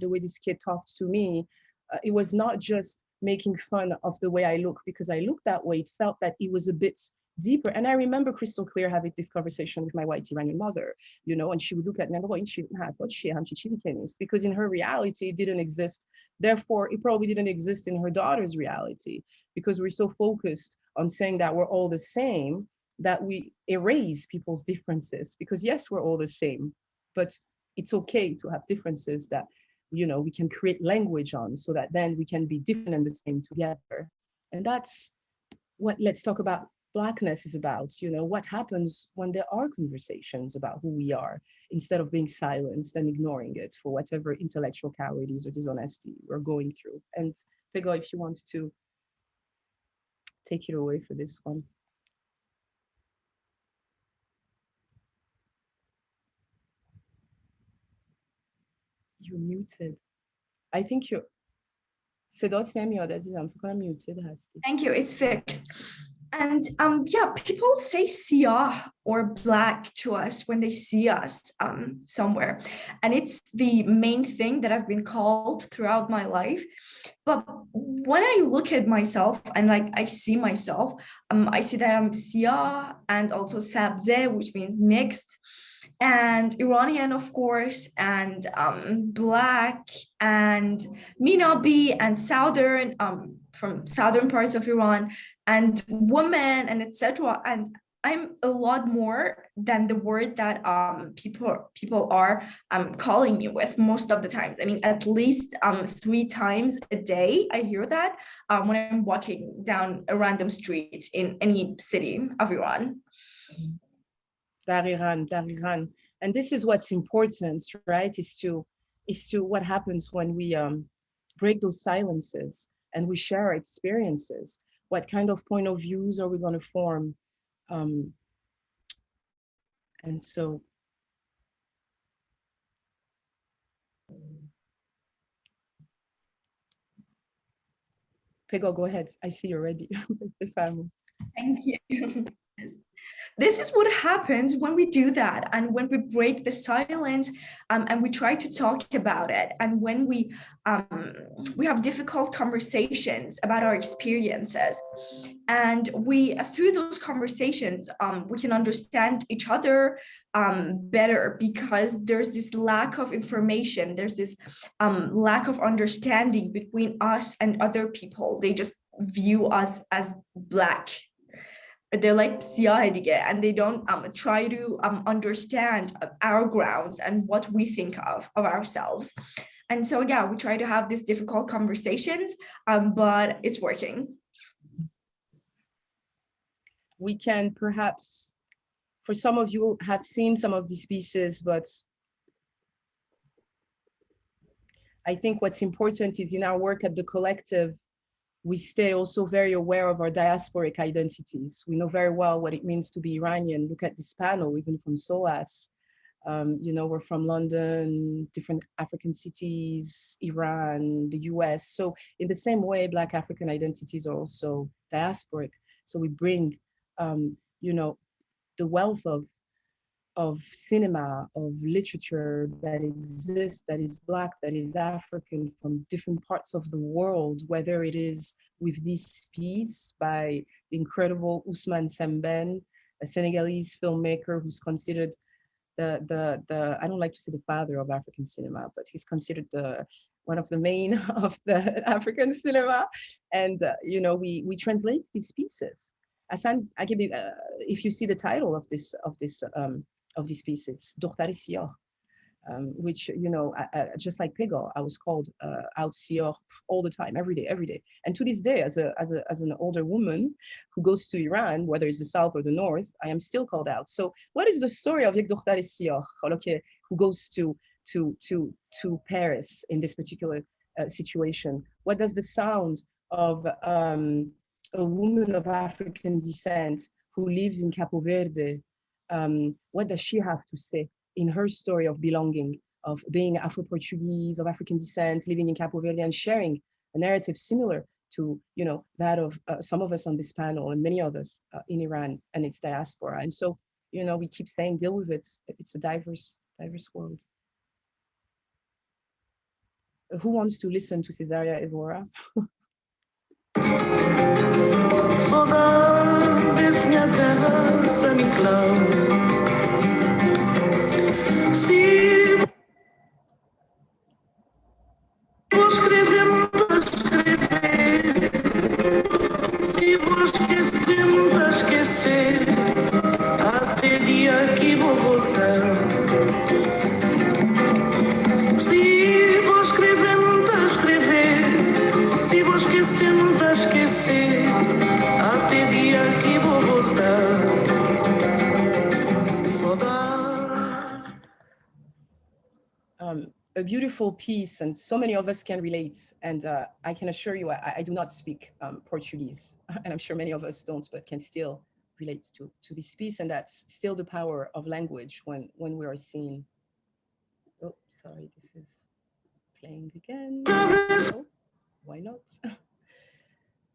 [SPEAKER 6] the way this kid talked to me, uh, it was not just making fun of the way I look because I looked that way. It felt that it was a bit deeper. And I remember crystal clear having this conversation with my white Iranian mother, you know, and she would look at me and go, because in her reality, it didn't exist. Therefore, it probably didn't exist in her daughter's reality because we're so focused on saying that we're all the same that we erase people's differences because yes, we're all the same, but it's okay to have differences that, you know, we can create language on so that then we can be different and the same together. And that's what let's talk about blackness is about, you know, what happens when there are conversations about who we are instead of being silenced and ignoring it for whatever intellectual cowardice or dishonesty we're going through. And Pegah, if you want to take it away for this one. You're muted. I think you're me Nemiyor, that is, I'm muted.
[SPEAKER 9] Thank you, it's fixed. And um, yeah, people say siyah or black to us when they see us um, somewhere. And it's the main thing that I've been called throughout my life. But when I look at myself and like I see myself, um, I see that I'm siyah and also sabze, which means mixed and Iranian, of course, and um, Black and Minabi and Southern, um, from Southern parts of Iran, and woman and etc. And I'm a lot more than the word that um, people people are um, calling me with most of the times. I mean, at least um, three times a day, I hear that um, when I'm walking down a random street in any city of Iran.
[SPEAKER 6] Dariran, Dariran. And this is what's important, right? Is to is to what happens when we um, break those silences and we share our experiences. What kind of point of views are we going to form? Um, and so Pegah, go ahead. I see you're ready.
[SPEAKER 9] Thank you. This is what happens when we do that and when we break the silence um, and we try to talk about it and when we um, we have difficult conversations about our experiences. And we through those conversations um, we can understand each other um, better because there's this lack of information. There's this um, lack of understanding between us and other people. They just view us as black they're like siyah and they don't um, try to um, understand our grounds and what we think of of ourselves. And so, yeah, we try to have these difficult conversations, um, but it's working.
[SPEAKER 6] We can perhaps, for some of you have seen some of these pieces, but I think what's important is in our work at the collective, we stay also very aware of our diasporic identities. We know very well what it means to be Iranian. Look at this panel, even from SOAS. Um, you know, we're from London, different African cities, Iran, the US. So in the same way, Black African identities are also diasporic. So we bring, um, you know, the wealth of of cinema, of literature that exists, that is Black, that is African from different parts of the world, whether it is with this piece by the incredible Ousmane Sembène, a Senegalese filmmaker who's considered the, the, the, I don't like to say the father of African cinema, but he's considered the, one of the main of the African cinema. And, uh, you know, we, we translate these pieces. Asan, I give you, uh, if you see the title of this, of this um, of these pieces, Dokhtari Siyah, um, which, you know, I, I, just like Pegah, I was called uh, out Siyah all the time, every day, every day. And to this day, as, a, as, a, as an older woman who goes to Iran, whether it's the South or the North, I am still called out. So what is the story of Dokhtari Siyah, who goes to, to, to, to Paris in this particular uh, situation? What does the sound of um, a woman of African descent who lives in Capo Verde um, what does she have to say in her story of belonging, of being Afro-Portuguese, of African descent, living in Capo Verde and sharing a narrative similar to you know that of uh, some of us on this panel and many others uh, in Iran and its diaspora. And so, you know, we keep saying deal with it. It's a diverse, diverse world. Who wants to listen to Cesaria Evora? slova vysněte se mi klou. wonderful piece and so many of us can relate. And uh, I can assure you, I, I do not speak um, Portuguese and I'm sure many of us don't, but can still relate to, to this piece. And that's still the power of language when, when we are seen. Oh, sorry, this is playing again. Oh, why not?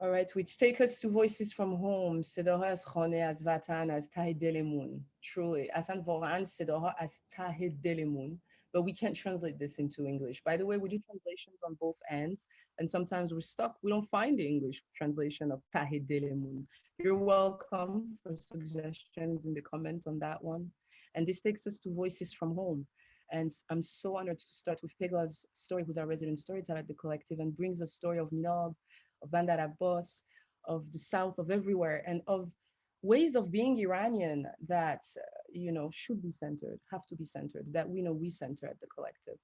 [SPEAKER 6] All right, which take us to Voices from Home. صداها از خانه از وطن از ته دلمون. Truly, اصلا واقعا صداها از ته دلمون. but we can't translate this into English. By the way, we do mm. translations on both ends, and sometimes we're stuck. We don't find the English translation of Tahi Delemun. You're welcome for suggestions in the comments on that one. And this takes us to Voices from Home. And I'm so honored to start with Pegah's story, who's our resident storyteller at the collective, and brings the story of Minab, of Bandar Abbas, of the South, of everywhere, and of ways of being Iranian that, uh, you know, should be centered, have to be centered, that we know we center at the collective.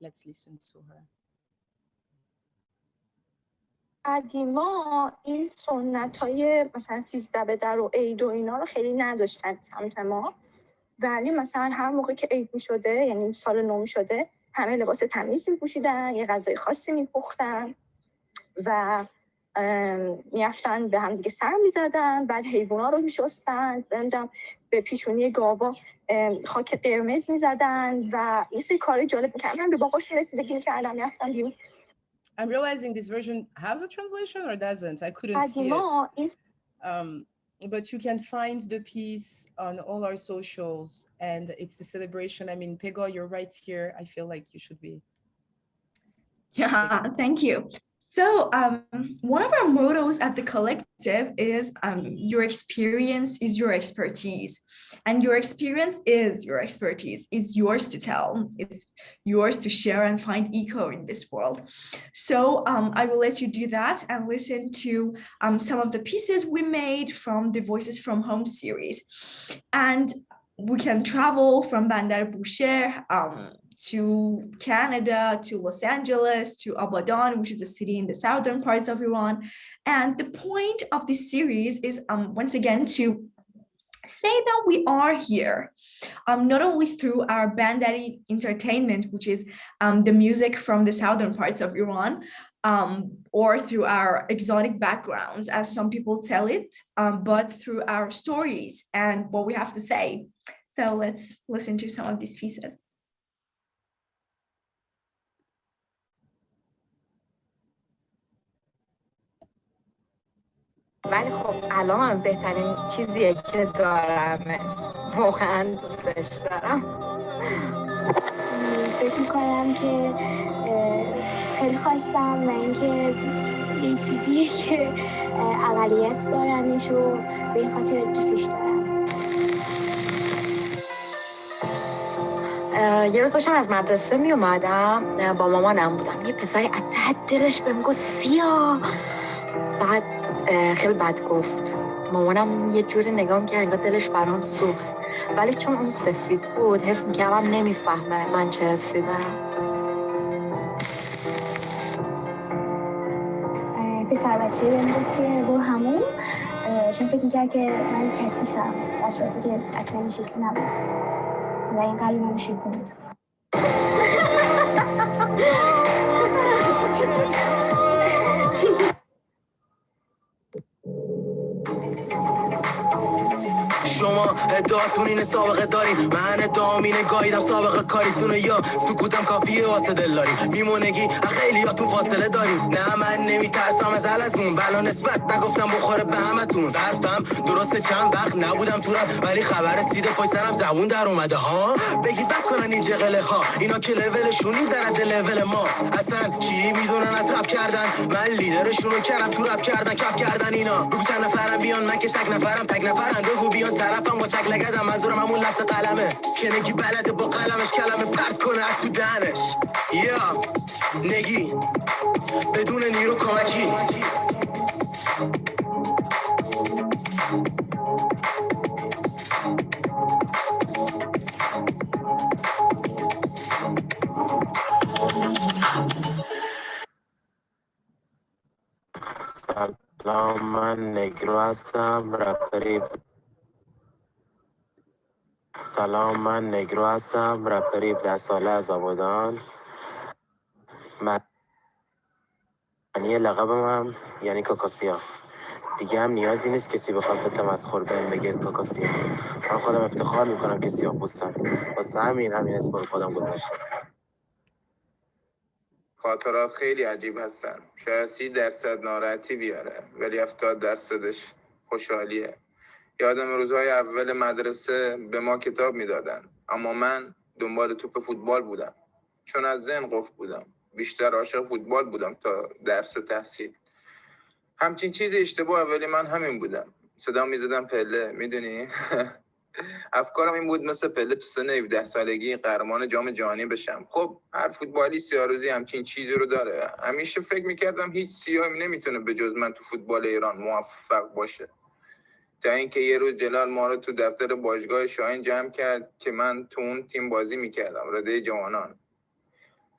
[SPEAKER 6] Let's listen to her.
[SPEAKER 13] قدیما این سنت های مثلا سیزده به در و عید و اینا رو خیلی نداشتن سمت ما ولی مثلا هر موقع که عید می شده یعنی سال نو می شده همه لباس تمیز می پوشیدن یه غذای خاصی می پختن و به همدیگه سر میزدن بعد رو میشستن نمیدونم به پیشونی گاوا خاک قرمز میزدن و یه سری کار جالب میکردن من به رسیدگی میکردم بیرون
[SPEAKER 6] I'm realizing this version has a translation or doesn't. I couldn't see it. Um, but you can find the piece on all our socials and it's the celebration. I mean, Pegah, you're right here. I feel like you should be.
[SPEAKER 9] Yeah, thank you. So um, one of our mottos at the collective is um, your experience is your expertise and your experience is your expertise is yours to tell it's yours to share and find echo in this world. So um, I will let you do that and listen to um, some of the pieces we made from the Voices from Home series. And we can travel from Bandar Bushehr um, to Canada, to Los Angeles, to Abadan, which is a city in the southern parts of Iran. And the point of this series is um, once again to say that we are here, um, not only through our Bandari entertainment, which is um, the music from the southern parts of Iran, um, or through our exotic backgrounds, as some people tell it, um, but through our stories and what we have to say. So let's listen to some of these pieces.
[SPEAKER 14] ولی خب الان بهترین چیزیه که دارمش. واقعا دوستش دارم.
[SPEAKER 15] فکر می‌کنم که خیلی خواستم و اینکه یه چیزیه که اقلیت دارمش و به این خاطر دوستش دارم.
[SPEAKER 14] یه روز داشتم از مدرسه می اومدم با مامانم بودم. یه پسری از ته دلش بهم گفت سیا. بعد خیلی بد گفت. مامانم یه جوری نگاه که انگار دلش برام سوخت. ولی چون اون سفید بود حس می‌کردم نمی‌فهمه من چه حسی دارم.
[SPEAKER 15] پسر بچه بهم گفت که برو همون چون فکر می‌کرد که من کسیفم در صورتی که اصلا این شکلی نبود. و این قلب من شکل بود
[SPEAKER 16] ادعاتون اینه سابقه دارین من ادعام اینه گاییدم سابقه کاریتونه. یا سکوتم کافیه واسه دلاری میمونگی خیلیاتون فاصله داریم. نه من نمیترسم از اون بلا نسبت نگفتم بخوره به همتون. ظرفم درسته چند وقت نبودم تو ولی خبر رسیده پای سرم زبون در اومده ها؟ بگید بس کنن این جغله ها. اینا که لولشون در از لول ما. اصلا چی می‌دونن؟ از رب کردن. من لیدرشونو کردم تو رب کردن کف کردن اینا. بگو چند نفرم بیان من که تک نفرم تک نفرم. بگو بیان طرفم با چک لگدم منظورم همون لفظ قلمه. نگی بلده با قلمش کلمه پرت کنه تو دهنش. یا نگی بدون نیرو کمکی.
[SPEAKER 17] سلام من نگرو هستم رپری سلام من نگرو هستم رپر 17 ساله از آبادان. معنی لقبم هم یعنی کاکاسیا. دیگه هم نیازی نیست کسی بخواد به تمسخر بهم بگه کاکاسیا. من خودم افتخار می‌کنم که سیاه پوستم واسه همین همین اسم خودم گذاشتم.
[SPEAKER 18] خاطرات خیلی عجیب هستن. شاید سی درصد ناراحتی بیاره ولی هفتاد درصدش خوشحالیه. یادم روزهای اول مدرسه به ما کتاب می‌دادن. اما من دنبال توپ فوتبال بودم. چون از ذهن قفل بودم. بیشتر عاشق فوتبال بودم تا درس و تحصیل. همچین چیز اشتباه ولی من همین بودم. صدا می‌زدم پله می‌دونی؟ افکارم این بود مثل پله تو سن 17 سالگی قهرمان جام جهانی بشم. خب هر فوتبالی سیاروزی همچین چیزی رو داره. همیشه فکر می‌کردم هیچ سیاهی نمی‌تونه به جز من تو فوتبال ایران موفق باشه. تا اینکه یه روز جلال ما رو تو دفتر باشگاه شاهین جمع کرد که من تو اون تیم بازی می‌کردم رده جوانان.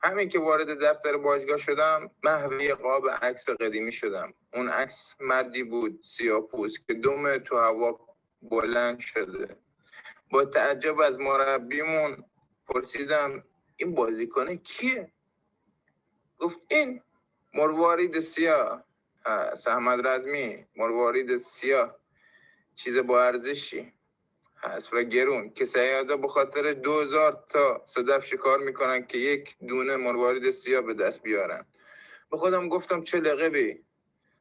[SPEAKER 18] همین که وارد دفتر باشگاه شدم محوی قاب عکس قدیمی شدم. اون عکس مردی بود سیاپوس که دوم تو هوا بلند شده. با تعجب از مربیمون پرسیدم این بازیکن کیه؟ گفت این مروارید سیاه. احمد رزمی مروارید سیاه. چیز با ارزشی هست و گرون. که سیادا به خاطر دوزار تا صدف شکار می‌کنن که یک دونه مروارید سیاه به دست بیارن. به خودم گفتم چه لقبی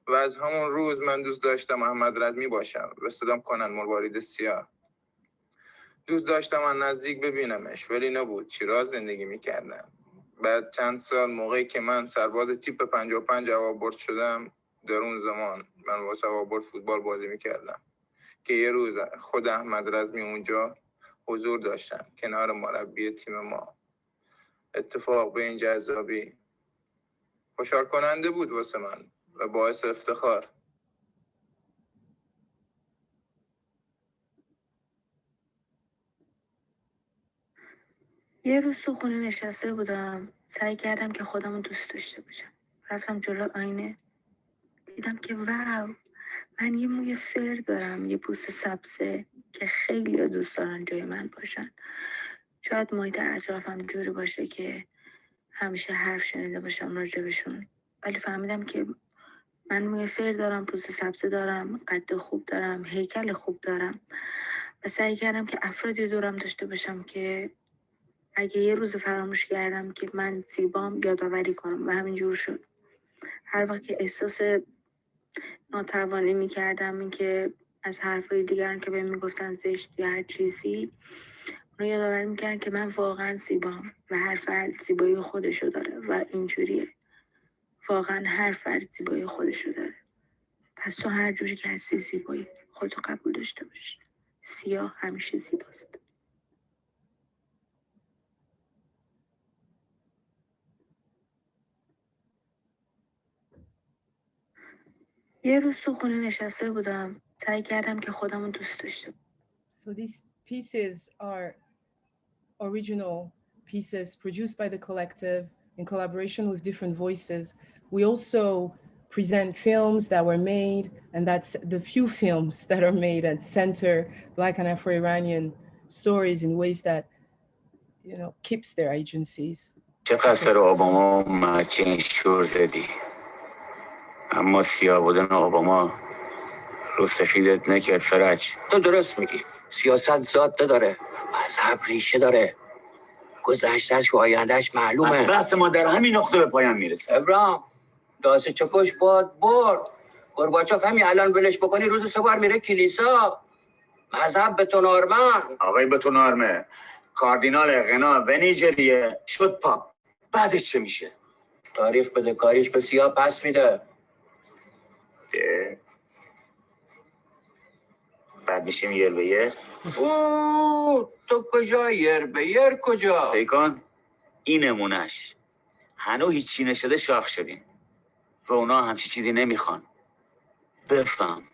[SPEAKER 18] و از همون روز من دوست داشتم احمد رزمی باشم. و صدام کنن مروارید سیاه. دوست داشتم من نزدیک ببینمش ولی نبود. شیراز زندگی می‌کردم. بعد چند سال موقعی که من سرباز تیپ 55 هوابرد شدم در اون زمان من واسه هوابرد فوتبال بازی می‌کردم. که یه روز خود احمد رزمی اونجا حضور داشتن کنار مربی تیم ما. اتفاق به این جذابی خوشحال کننده بود واسه من و باعث افتخار.
[SPEAKER 19] یه روز تو خونه نشسته بودم سعی کردم که خودم رو دوست داشته باشم. رفتم جلو آینه. دیدم که واو من یه موی فر دارم یه پوست سبزه که خیلی دوست دارن جای من باشن. شاید محیط اطرافم جوری باشه که همیشه حرف شنیده باشم راجبشون ولی فهمیدم که من موی فر دارم پوست سبزه دارم قد خوب دارم هیکل خوب دارم. و سعی کردم که افرادی دورم داشته باشم که اگه یه روز فراموش کردم که من زیبام یادآوری کنم. و همینجور شد. هر وقت که احساس ناتوانی می‌کردم اینکه از حرفای دیگران که بهم می‌گفتن زشت یا هر چیزی اونو یادآوری می‌کردن که من واقعا زیبام و هر فرد زیبایی خودشو داره و اینجوریه. واقعا هر فرد زیبایی خودشو داره. پس تو هر جوری که هستی زیبایی خودتو قبول داشته باش. سیاه همیشه زیباست. یه روز تو خونه نشسته بودم سعی کردم که خودم رو دوست داشته
[SPEAKER 6] So these pieces are original pieces produced by the collective in collaboration with different voices. We also present films that were made, and that's the few films that are made and center Black and Afro-Iranian stories in ways that, you know, keeps their agencies.
[SPEAKER 20] چقدر سر اوباما مکین شور زدی اما سیاه بودن اوباما رو سفیدت نکرد فرج.
[SPEAKER 21] تو درست میگی. سیاست ذات نداره. مذهب ریشه داره. گذشتش و آیندهش معلومه.
[SPEAKER 20] از بحث ما در همین نقطه به پایان می‌رسه.
[SPEAKER 21] ابرام داسه چکش باد برد. گرباچوف همین الان ولش بکنی روز سه بار میره کلیسا. مذهب به تو نارمن.
[SPEAKER 20] آقای به تو نارمه. کاردینال غنا و نیجریه شد پاپ. بعدش چه میشه؟
[SPEAKER 21] تاریخ بده کاریش به سیاه پس میده.
[SPEAKER 20] ده. بعد میشیم یر به یر.
[SPEAKER 21] او تو کجا یر به یر کجا؟
[SPEAKER 20] سیکان این نمونش هنو هیچی نشده شاخ شدیم. و اونا همچی چیزی نمی‌خوان. بفهم.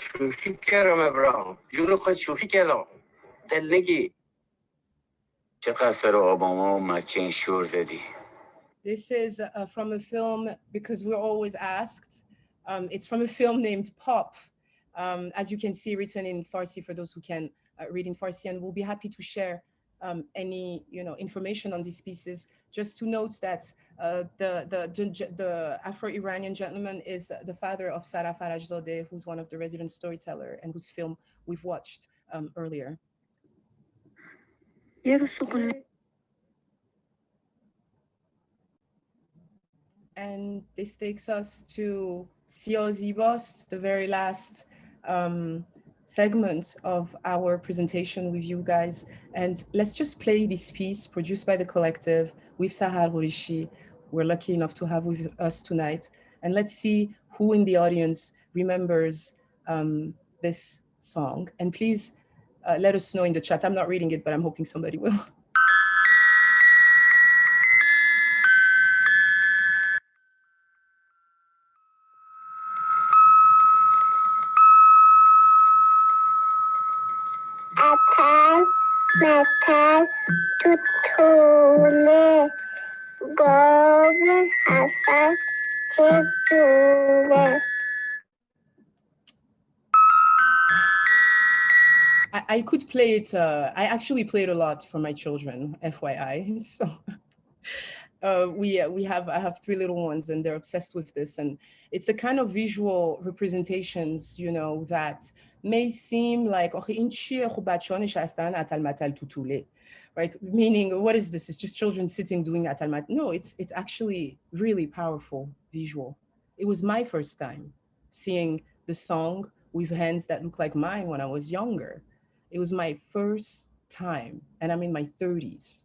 [SPEAKER 21] شوخی کردم ابراهام جون خود شوخی کردم. دل نگی.
[SPEAKER 20] چقدر سر اوباما و مکین شور زدی.
[SPEAKER 6] This is uh, from a film because we're always asked. Um, it's from a film named Pop, um, as you can see written in Farsi for those who can uh, reading Farsi, and we'll be happy to share um, any you know information on these pieces. Just to note that uh, the, the, the Afro-Iranian gentleman is the father of Sara Farajzadeh, who's one of the resident storyteller and whose film we've watched um, earlier. And this takes us to Sio Zibos, the very last um, segment of our presentation with you guys. And let's just play this piece produced by the collective with Sahar Horishi. We're lucky enough to have with us tonight. And let's see who in the audience remembers um, this song. And please uh, let us know in the chat. I'm not reading it, but I'm hoping somebody will. I could play it. Uh, I actually played a lot for my children, FYI. So uh, we uh, we have I have three little ones, and they're obsessed with this. And it's the kind of visual representations, you know, that may seem like right? Meaning, what is this? It's just children sitting doing atalmat. No, it's it's actually really powerful visual. It was my first time seeing the song with hands that look like mine when I was younger it was my first time, and I'm in my 30s.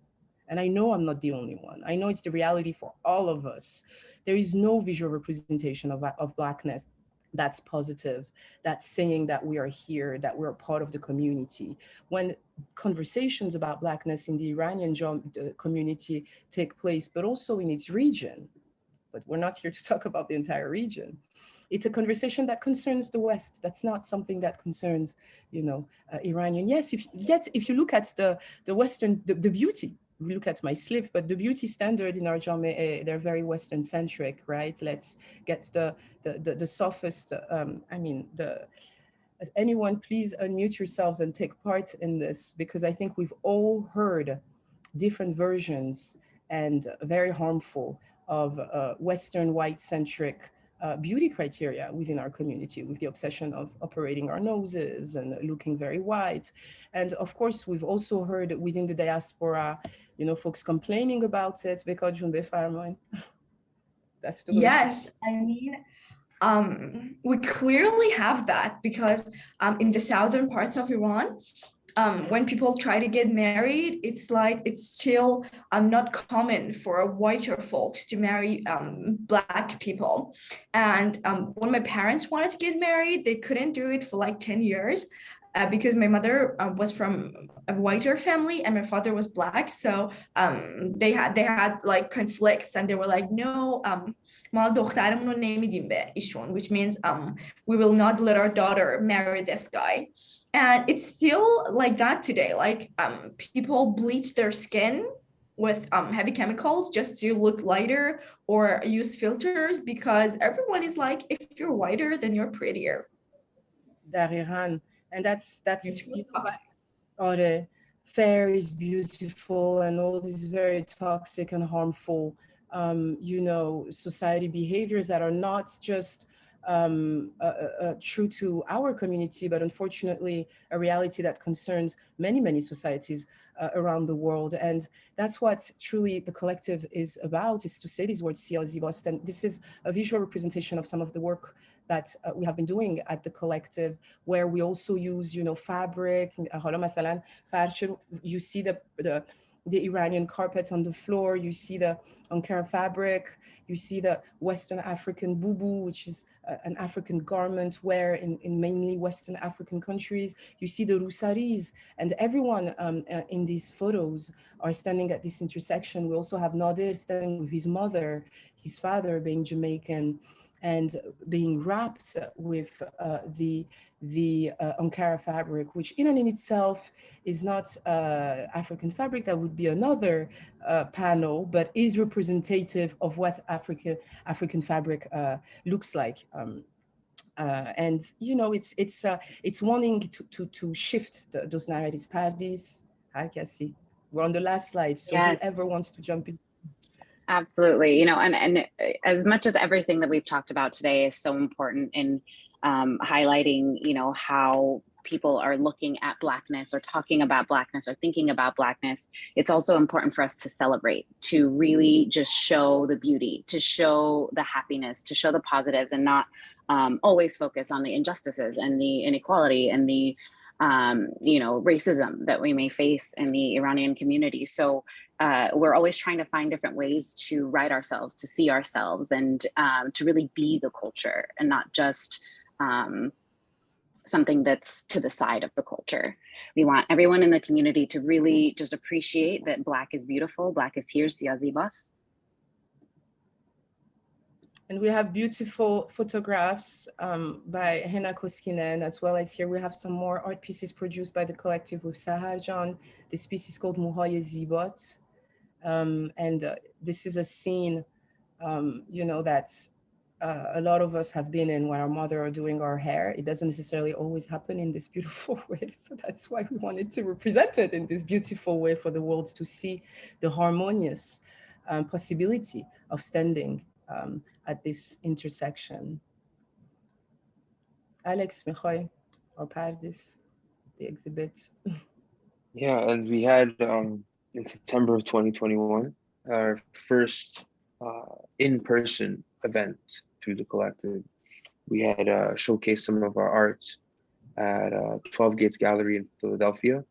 [SPEAKER 6] And I know I'm not the only one. I know it's the reality for all of us. There is no visual representation of, of Blackness that's positive, that's saying that we are here, that we're part of the community. When conversations about Blackness in the Iranian community take place, but also in its region, but we're not here to talk about the entire region it's a conversation that concerns the West. That's not something that concerns, you know, uh, Iranian. Yes, if, yet if you look at the, the Western, the, the beauty, look at my slip, but the beauty standard in our jame, they're very Western centric, right? Let's get the, the, the, the softest, um, I mean, the, anyone please unmute yourselves and take part in this because I think we've all heard different versions and very harmful of uh, Western white centric uh, beauty criteria within our community with the obsession of operating our noses and looking very white. And of course, we've also heard within the diaspora, you know, folks complaining about it because
[SPEAKER 9] That's the yes, I mean, um, we clearly have that because um, in the southern parts of Iran, um, when people try to get married, it's like it's still um, not common for whiter folks to marry um, black people. And um, when my parents wanted to get married, they couldn't do it for like 10 years uh, because my mother uh, was from a whiter family and my father was black so um, they had they had like conflicts and they were like no um which means um, we will not let our daughter marry this guy and it's still like that today. Like um, people bleach their skin with um, heavy chemicals just to look lighter or use filters because everyone is like if you're whiter then you're prettier.
[SPEAKER 6] And that's that's all the fair is beautiful and all these very toxic and harmful. Um, you know society behaviors that are not just um, uh, uh, uh, true to our community, but unfortunately a reality that concerns many, many societies uh, around the world. And that's what truly the collective is about, is to say these words, Siyazi And this is a visual representation of some of the work that uh, we have been doing at the collective, where we also use, you know, fabric, you see the, the the Iranian carpets on the floor, you see the Ankara fabric, you see the Western African bubu, which is uh, an African garment wear in, in mainly Western African countries. You see the rusaris and everyone um, uh, in these photos are standing at this intersection. We also have Nadir standing with his mother, his father being Jamaican, and being wrapped with uh, the the uh, Ankara fabric, which in and in itself is not uh, African fabric, that would be another uh, panel, but is representative of what African African fabric uh, looks like. Um, uh, and you know, it's it's uh, it's wanting to to to shift the, those narratives. Pardis, hi Cassie. We're on the last slide, so
[SPEAKER 8] Yes.
[SPEAKER 6] whoever wants to jump in.
[SPEAKER 8] Absolutely. You know, and, and uh, as much as everything that we've talked about today is so important in um, highlighting, you know, how people are looking at Blackness or talking about Blackness or thinking about Blackness, it's also important for us to celebrate, to really just show the beauty, to show the happiness, to show the positives and not um, always focus on the injustices and the inequality and the um, you know, racism that we may face in the Iranian community. So uh, we're always trying to find different ways to write ourselves, to see ourselves, and um, to really be the culture and not just um, something that's to the side of the culture. We want everyone in the community to really just appreciate that Black is beautiful, Black is here, Siyazibas.
[SPEAKER 6] And we have beautiful photographs um, by Hena Koskinen, as well as here we have some more art pieces produced by the collective with Sahar John. This piece is called Muhaye Zibot. Um, and uh, this is a scene, um, you know, that uh, a lot of us have been in when our mother are doing our hair. It doesn't necessarily always happen in this beautiful way. So that's why we wanted to represent it in this beautiful way for the world to see the harmonious um, possibility of standing um, at this intersection. Alex, Mikhail, or Pardis, the exhibit.
[SPEAKER 10] Yeah, and we had um, in September of 2021 our first uh, in-person event through the collective. We had uh, showcased some of our art at uh, 12 Gates Gallery in Philadelphia,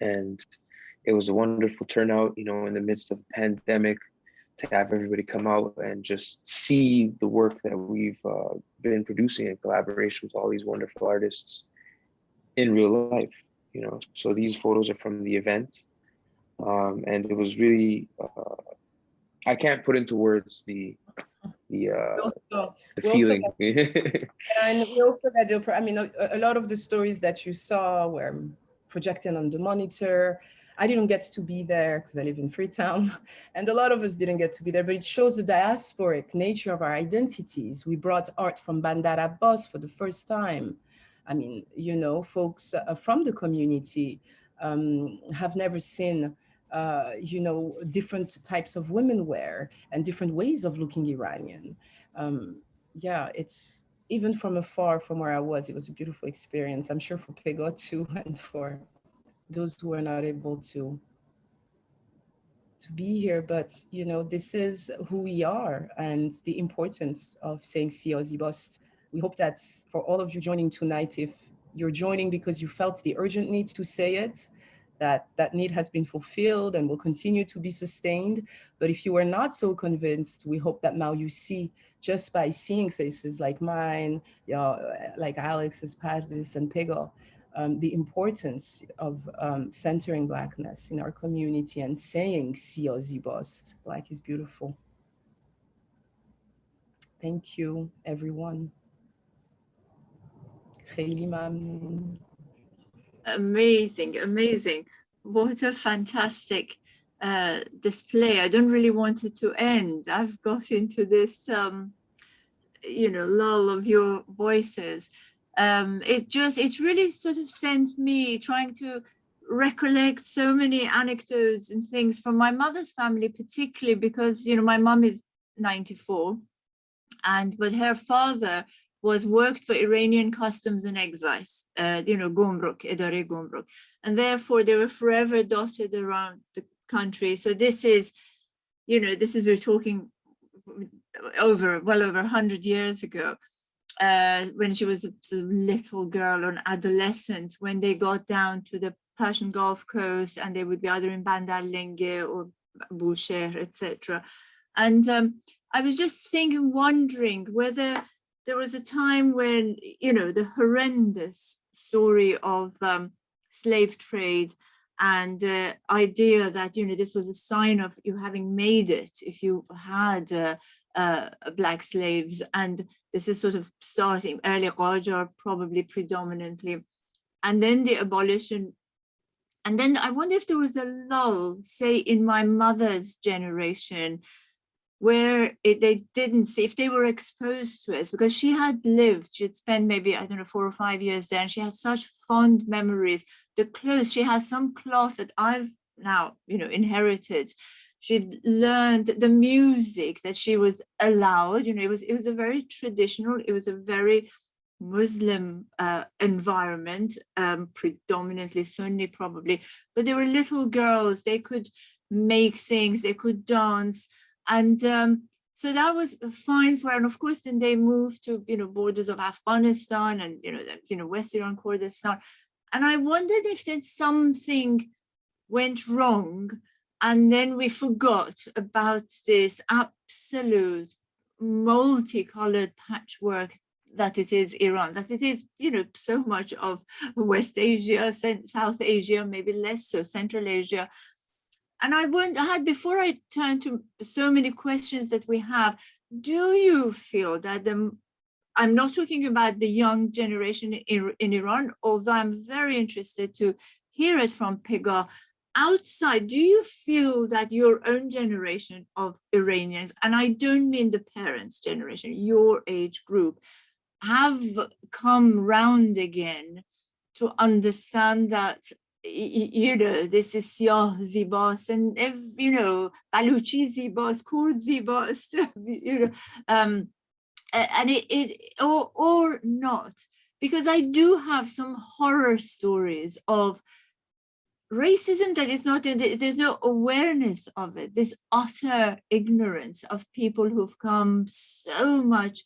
[SPEAKER 10] and it was a wonderful turnout. You know, in the midst of a pandemic, to have everybody come out and just see the work that we've uh, been producing in collaboration with all these wonderful artists in real life. You know, so these photos are from the event, um, and it was really uh, I can't put into words the the uh,
[SPEAKER 6] also,
[SPEAKER 10] the feeling.
[SPEAKER 6] and we also got the, I mean, a, a lot of the stories that you saw were projected on the monitor. I didn't get to be there because I live in Freetown, and a lot of us didn't get to be there, but it shows the diasporic nature of our identities. We brought art from Bandar Abbas for the first time. I mean, you know, folks uh, from the community um, have never seen uh, you know, different types of women wear and different ways of looking Iranian. Um, yeah, it's even from afar from where I was, it was a beautiful experience. I'm sure for Pegah too, and for those who are not able to to be here, but you know, this is who we are and the importance of saying Siyazibast. We hope that for all of you joining tonight, if you're joining because you felt the urgent need to say it, that that need has been fulfilled and will continue to be sustained. But if you are not so convinced, we hope that now you see just by seeing faces like mine, you know, like Alex's, Pardis and Pegah, um, the importance of um, centering blackness in our community and saying see or bust, black is beautiful. Thank you, everyone.
[SPEAKER 5] Amazing, amazing. What a fantastic uh, display. I don't really want it to end. I've got into this, um, you know, lull of your voices. Um, it just, it's really sort of sent me trying to recollect so many anecdotes and things from my mother's family, particularly because, you know, my mom is 94 and, but her father was worked for Iranian customs and excise, uh, you know, Gumruk, Edare Gumruk. And therefore they were forever dotted around the country. So this is, you know, this is, we're talking over, well over 100 years ago, uh, when she was a little girl or an adolescent, when they got down to the Persian Gulf Coast and they would be either in Bandar Lenge or Bushehr, etc. And um, I was just thinking, wondering whether there was a time when, you know, the horrendous story of um, slave trade and the uh, idea that, you know, this was a sign of you having made it if you had uh, uh, black slaves. And this is sort of starting early Qajar, probably predominantly. And then the abolition. And then I wonder if there was a lull, say in my mother's generation, where it, they didn't see if they were exposed to it because she had lived she'd spent maybe i don't know four or five years there and she has such fond memories the clothes she has some cloth that i've now you know inherited she learned the music that she was allowed you know it was it was a very traditional it was a very muslim uh, environment um, predominantly sunni probably but there were little girls they could make things they could dance and um, so that was fine for her. And of course, then they moved to, you know, borders of Afghanistan and, you know, you know, West Iran Kurdistan. And I wondered if then something went wrong and then we forgot about this absolute multicolored patchwork that it is Iran, that it is, you know, so much of West Asia, South Asia, maybe less so, Central Asia, and I wonder, I had before I turn to so many questions that we have, do you feel that the, I'm not talking about the young generation in, in Iran, although I'm very interested to hear it from Pegah, outside, do you feel that your own generation of Iranians, and I don't mean the parents' generation, your age group, have come round again to understand that you know, this is Siyah Zibas and, you know, Baluchi Zibas, Kurd Zibas, you know, um, and it, it or, or not, because I do have some horror stories of racism that is not, there's no awareness of it, this utter ignorance of people who've come so much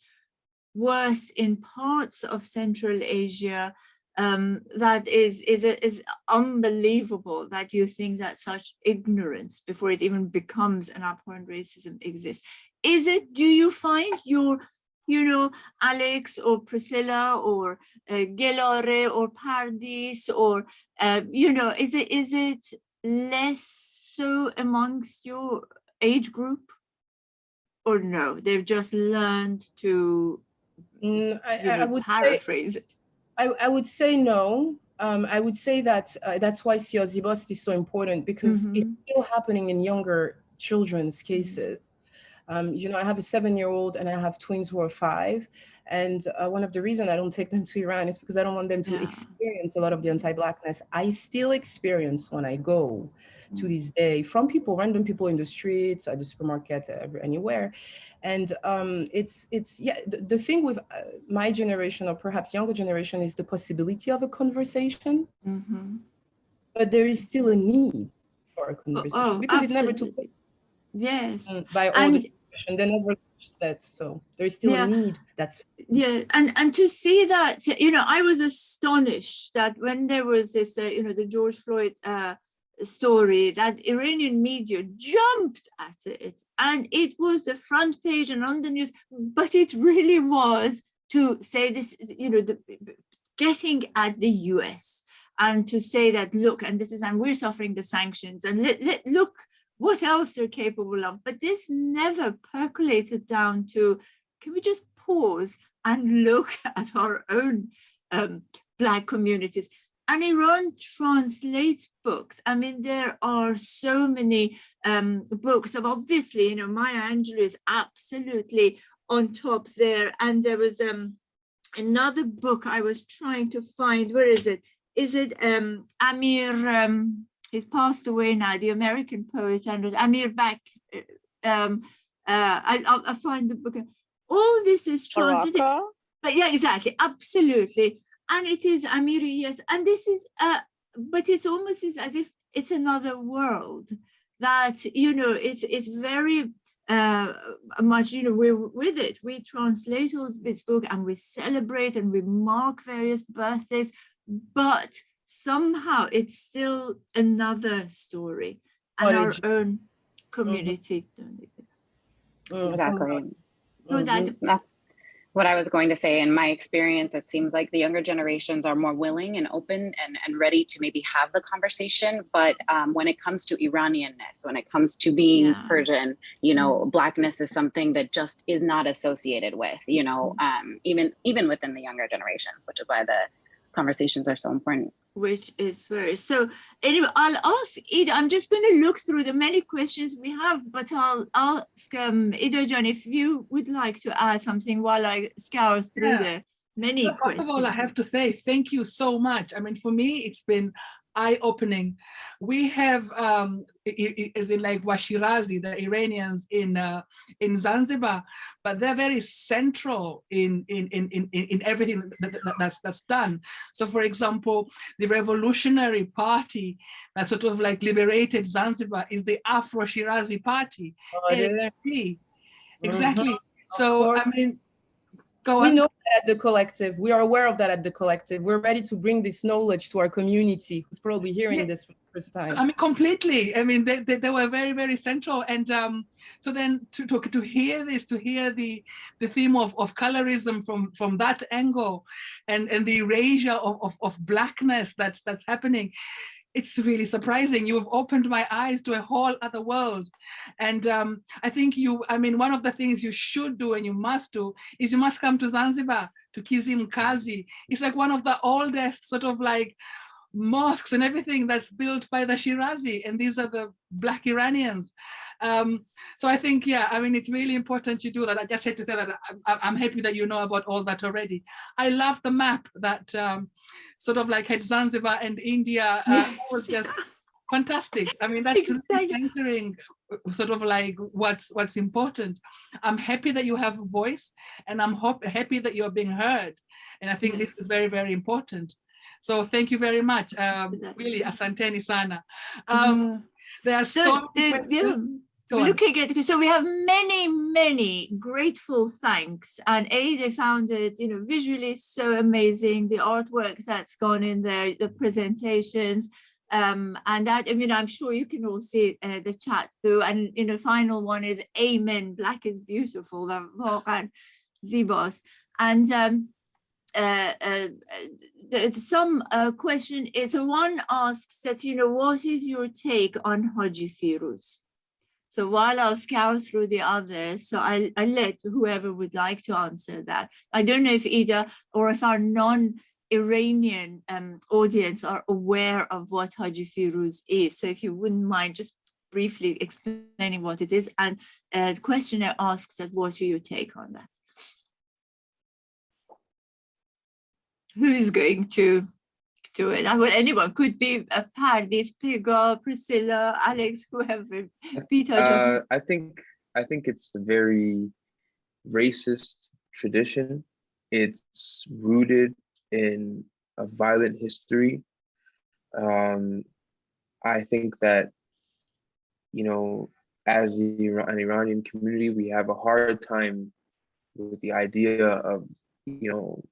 [SPEAKER 5] worse in parts of Central Asia, um, that is is is unbelievable that you think that such ignorance before it even becomes an abhorrent racism exists. Is it? Do you find your, you know, Alex or Priscillia or uh, Gelare or Pardis or uh, you know, is it is it less so amongst your age group? Or no, they've just learned to
[SPEAKER 6] mm, I,
[SPEAKER 5] you know,
[SPEAKER 6] I would
[SPEAKER 5] paraphrase
[SPEAKER 6] say,
[SPEAKER 5] it.
[SPEAKER 6] I, I would say no. Um, I would say that uh, that's why Zibast is so important because
[SPEAKER 5] Mhm.
[SPEAKER 6] it's still happening in younger children's cases. Um, you know, I have a seven-year-old and I have twins who are five. And uh, one of the reasons I don't take them to Iran is because I don't want them to
[SPEAKER 5] Yeah.
[SPEAKER 6] experience a lot of the anti-blackness I still experience when I go
[SPEAKER 5] Mm.
[SPEAKER 6] to this day from people, random people in the streets, at the supermarket, anywhere. And um, it's, it's yeah, the, the thing with uh, my generation or perhaps younger generation is the possibility of a conversation,
[SPEAKER 5] Mhm.
[SPEAKER 6] but there is still a need for a conversation
[SPEAKER 5] oh,
[SPEAKER 6] because it never took
[SPEAKER 5] place. Yes.
[SPEAKER 6] Mm, by all
[SPEAKER 5] And-
[SPEAKER 6] the generation. They never that. So there's still
[SPEAKER 5] Yeah.
[SPEAKER 6] a need. That's
[SPEAKER 5] yeah and and to see that you know i was astonished that when there was this uh, you know the george floyd uh story that iranian media jumped at it and it was the front page and on the news but it really was to say this you know the getting at the us and to say that look and this is and we're suffering the sanctions and let, let look what else they're capable of but this never percolated down to can we just pause and look at our own um, Black communities? And Iran translates books. I mean, there are so many um, books of obviously, you know, Maya Angelou is absolutely on top there. And there was um, another book I was trying to find. Where is it? Is it um, Amir? Um, he's passed away now, the American poet, and Amir Bak. Um, uh, I, I'll, I'll find the book all this is
[SPEAKER 12] Baraka?
[SPEAKER 5] but yeah exactly absolutely and it is amiri yes and this is uh but it's almost as as if it's another world that you know it's it's very uh much you know we're with it we translate all this book and we celebrate and we mark various birthdays but somehow it's still another story and our own community
[SPEAKER 6] Mm,
[SPEAKER 8] Exactly.
[SPEAKER 6] somehow-
[SPEAKER 5] No, that-
[SPEAKER 8] Mhm. That's what I was going to say. In my experience, it seems like the younger generations are more willing and open and, and ready to maybe have the conversation. But um, when it comes to Iranianness, when it comes to being
[SPEAKER 5] Yeah.
[SPEAKER 8] Persian, you know, blackness is something that just is not associated with, you know, um, even even within the younger generations, which is why the conversations are so important.
[SPEAKER 5] Which is first. So anyway, I'll ask Ida, I'm just going to look through the many questions we have, but I'll ask um, Ida John if you would like to add something while I scour through
[SPEAKER 4] Yeah.
[SPEAKER 5] the many
[SPEAKER 4] So First
[SPEAKER 5] questions.
[SPEAKER 4] of all, I have to say thank you so much. I mean, for me, it's been eye-opening. We have, um, i- i- as in like Washirazi, the Iranians in uh, in Zanzibar, but they're very central in in in in, in in everything that, that- that's that's done. So, for example, the Revolutionary Party that sort of like liberated Zanzibar is the Afro-Shirazi Party,
[SPEAKER 6] Oh, yeah.
[SPEAKER 4] AFP. Exactly. So, I mean, go
[SPEAKER 6] we
[SPEAKER 4] on.
[SPEAKER 6] know that at the collective. We are aware of that at the collective. We're ready to bring this knowledge to our community who's probably hearing
[SPEAKER 4] Yeah.
[SPEAKER 6] this for the first time.
[SPEAKER 4] I mean, completely. I mean, they, they, they were very, very central. And um, so then to, to, to hear this, to hear the, the theme of, of colorism from, from that angle and, and the erasure of, of, of blackness that's, that's happening, it's really surprising. You've opened my eyes to a whole other world. And um, I think you, I mean, one of the things you should do and you must do is you must come to Zanzibar, to Kizimkazi. It's like one of the oldest sort of like mosques and everything that's built by the Shirazi, and these are the Black Iranians. Um, so I think, yeah, I mean, it's really important you do that. I just had to say that I'm, I'm happy that you know about all that already. I love the map that um, sort of like had Zanzibar and India uh, all just fantastic. I mean, that's really centering uh, sort of like what's what's important. I'm happy that you have a voice and I'm happy that you're being heard. And I think this is very, very important. So thank you very much. Um, really, asanteni sana. Um, there are so,
[SPEAKER 5] so
[SPEAKER 4] uh,
[SPEAKER 5] looking at so we have many many grateful thanks. And a they found it you know visually so amazing the artwork that's gone in there the presentations. Um, and that i mean i'm sure you can all see uh, the chat through. And you know final one is amen black is beautiful the and zibos. And um, uh, uh, uh, some uh, question is so one asks that you know what is your take on Haji Firuz? So while I'll scour through the others, so I'll, I'll let whoever would like to answer that. I don't know if Ida or if our non-Iranian um, audience are aware of what Haji Firuz is. So if you wouldn't mind just briefly explaining what it is. And uh, the questioner asks that what are your take on that? Who's going to do it? I well, anyone could be a Pardis, Pegah, Priscillia, Alex, whoever. Peter.
[SPEAKER 10] Uh, I think I think it's a very racist tradition. It's rooted in a violent history. Um, I think that you know, as the an Iranian community, we have a hard time with the idea of you know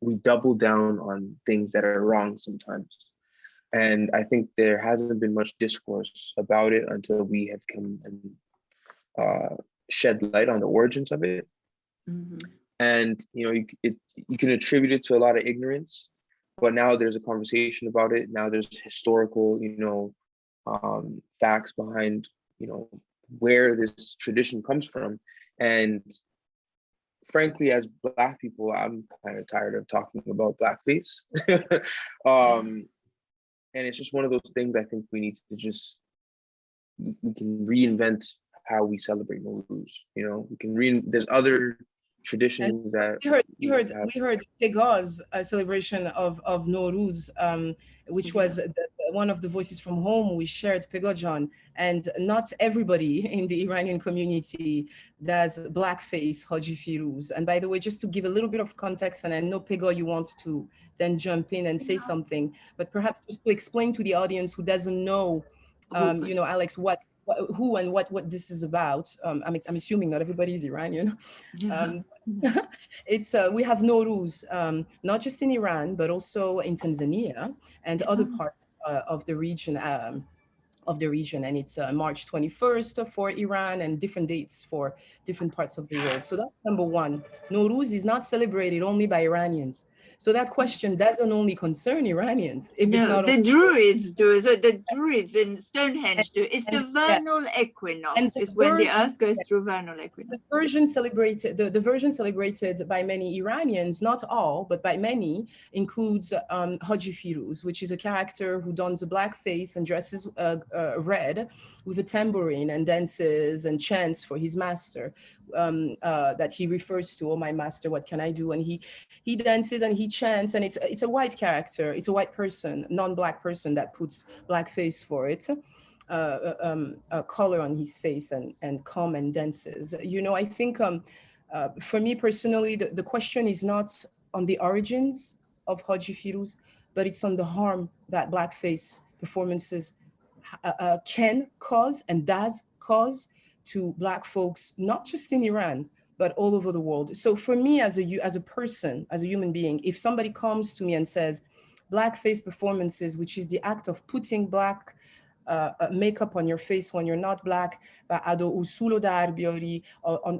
[SPEAKER 10] we double down on things that are wrong sometimes. And I think there hasn't been much discourse about it until we have come and uh, shed light on the origins of it. And you know, you, it, you can attribute it to a lot of ignorance, but now there's a conversation about it. Now there's historical, you know, um, facts behind, you know, where this tradition comes from. And frankly, as Black people, I'm kind of tired of talking about blackface. um, and it's just one of those things I think we need to just, we can reinvent how we celebrate Nowruz. You know, we can re, there's other traditions that
[SPEAKER 6] We heard, we heard,
[SPEAKER 10] have-
[SPEAKER 6] we heard Pegah's uh, celebration of of Nowruz, um, which was the, the- one of the voices from home we shared Pegah John, and not everybody in the Iranian community does blackface Haji Firuz. And by the way, just to give a little bit of context, and I know Pegah, you want to then jump in and say something, but perhaps just to explain to the audience who doesn't know, um, you know, Alex, what who and what what this is about. Um, I'm, I'm assuming not everybody is Iranian. Um, it's uh, we have Nowruz, um, not just in Iran, but also in Tanzania and other parts of the region. Um, of the region, and it's uh, March 21st for Iran and different dates for different parts of the world. So that's number one. Nowruz is not celebrated only by Iranians. So that question doesn't only concern Iranians. If
[SPEAKER 5] No, the Druids do. So the Druids in Stonehenge do. It's the
[SPEAKER 6] and- yeah.
[SPEAKER 5] vernal equinox.
[SPEAKER 6] And the
[SPEAKER 5] It's when the earth goes through vernal equinox.
[SPEAKER 6] the version celebrated the, the version celebrated by many Iranians, not all, but by many, includes um, Haji Firuz, which is a character who dons a black face and dresses uh, uh, red with a tambourine and dances and chants for his master um, uh, that he refers to, oh my master, what can I do? And he he dances and he chants and it's it's a white character, it's a white person, non-black person that puts blackface for it. Uh, um, uh, color on his face and, and come and dances. You know, I think um, uh, for me personally, the, the question is not on the origins of Haji Firuz, but it's on the harm that blackface performances uh, uh, can cause and does cause to Black folks, not just in Iran, but all over the world. So for me as a, as a person, as a human being, if somebody comes to me and says, blackface performances, which is the act of putting black uh, uh makeup on your face when you're not black,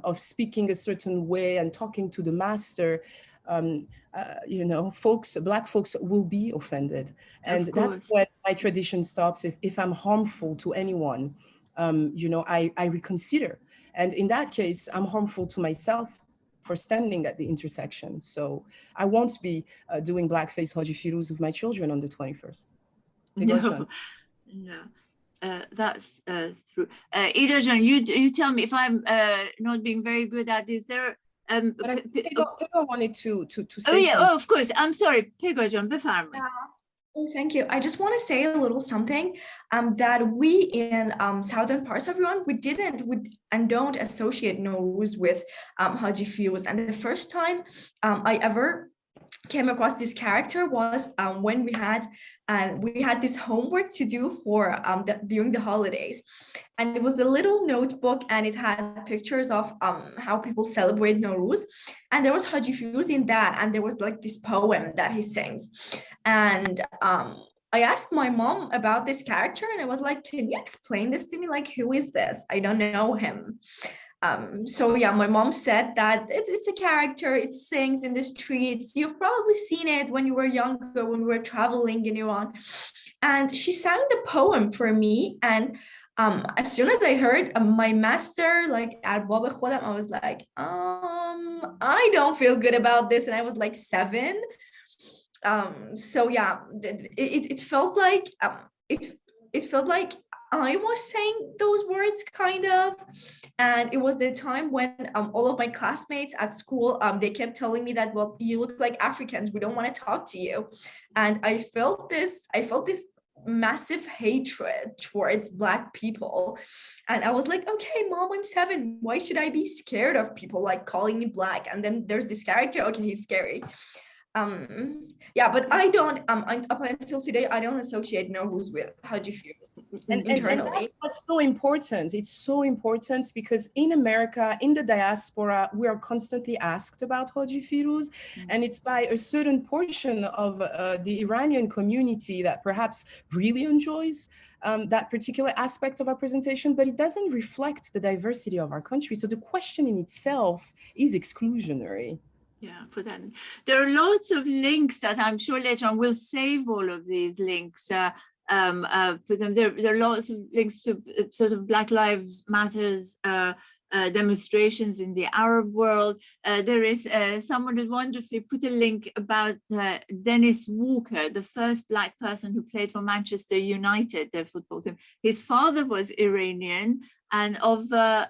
[SPEAKER 6] of speaking a certain way and talking to the master, um, uh, you know, folks, black folks will be offended. And that's where my tradition stops. If, if I'm harmful to anyone, um, you know, I, I reconsider. And in that case, I'm harmful to myself for standing at the intersection. So I won't be uh, doing blackface Haji Firuz with my children on the 21st.
[SPEAKER 5] No, no. Uh, that's uh, true. Uh, Ida John, you you tell me if I'm uh, not being very good at this. There, um,
[SPEAKER 6] but I, oh wanted to to to oh, say.
[SPEAKER 5] Oh yeah,
[SPEAKER 6] something.
[SPEAKER 5] oh of course. I'm sorry, Pegah John Befamri.
[SPEAKER 9] Yeah. Well, thank you. I just want to say a little something um, that we in um, southern parts of Iran, we didn't we, and don't associate Nowruz with um, Haji Firuz. And the first time um, I ever came across this character was um, when we had uh, we had this homework to do for um, the, during the holidays. And it was the little notebook and it had pictures of um, how people celebrate Nowruz. And there was Haji Firuz in that. And there was like this poem that he sings. And um, I asked my mom about this character and I was like, can you explain this to me? Like, who is this? I don't know him. Um, so yeah, my mom said that it, it's a character, it sings in the streets. You've probably seen it when you were younger, when we were traveling in Iran. And she sang the poem for me. And um, as soon as I heard uh, my master, like Arbab Khodam, I was like, um, I don't feel good about this. And I was like seven um so yeah th- it, it felt like um it it felt like i was saying those words kind of. And it was the time when um, all of my classmates at school um they kept telling me that well you look like africans. We don't want to talk to you. And i felt this i felt this massive hatred towards black people. And i was like okay mom i'm seven. Why should i be scared of people like calling me black? And then there's this character okay he's scary um yeah but i don't um up until today i don't associate Nowruz with Haji Firuz
[SPEAKER 6] and, and, and
[SPEAKER 9] internally
[SPEAKER 6] that's so important. It's so important because in America, in the diaspora, we are constantly asked about Haji Firuz, and it's by a certain portion of uh, the Iranian community that perhaps really enjoys um, that particular aspect of our presentation, but it doesn't reflect the diversity of our country. So the question in itself is exclusionary.
[SPEAKER 5] Yeah, put that. in. There are lots of links that I'm sure later on we'll save all of these links. Uh, um, uh, put them there. There are lots of links to uh, sort of Black Lives Matters uh, uh, demonstrations in the Arab world. Uh, there is uh, someone that wonderfully put a link about uh, Dennis Walker, the first Black person who played for Manchester United, their football team. His father was Iranian and of uh,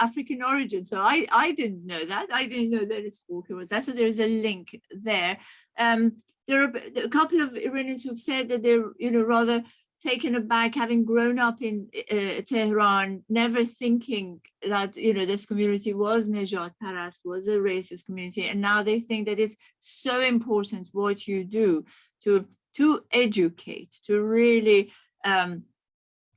[SPEAKER 5] African origin. So I, I didn't know that. I didn't know Dennis Walker was that. So there's a link there. Um, there are a couple of Iranians who've said that they're, you know, rather taken aback having grown up in uh, Tehran, never thinking that, you know, this community was Nejat Paras, was a racist community. And now they think that it's so important what you do to, to educate, to really, um,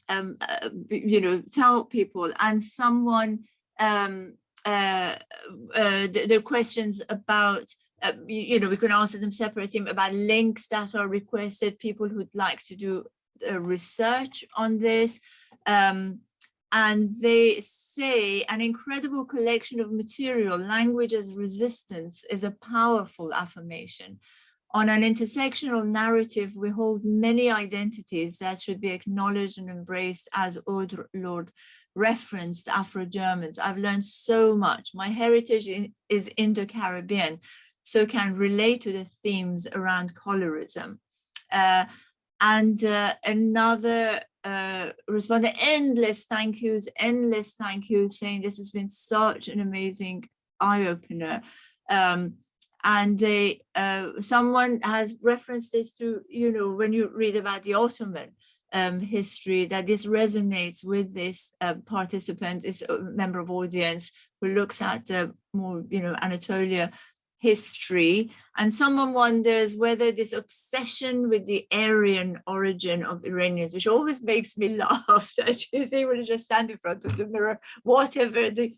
[SPEAKER 5] um, uh, you know, tell people and someone, um, uh, uh, th- there are questions about uh, you, you know, we can answer them separately about links that are requested, people who'd like to do research on this. Um, and they say an incredible collection of material, language as resistance is a powerful affirmation. On an intersectional narrative, we hold many identities that should be acknowledged and embraced as Audre Lorde referenced Afro-Germans. I've learned so much. My heritage is Indo-Caribbean, so can relate to the themes around colorism. Uh, and uh, another uh, responded endless thank yous, endless thank yous, saying this has been such an amazing eye-opener. Um, and they, uh, someone has referenced this to, you know, when you read about the Ottoman um, history, that this resonates with this uh, participant, this uh, member of audience who looks at the more, you know, Anatolia history and someone wonders whether this obsession with the Aryan origin of Iranians, which always makes me laugh that she's able to just stand in front of the mirror, whatever the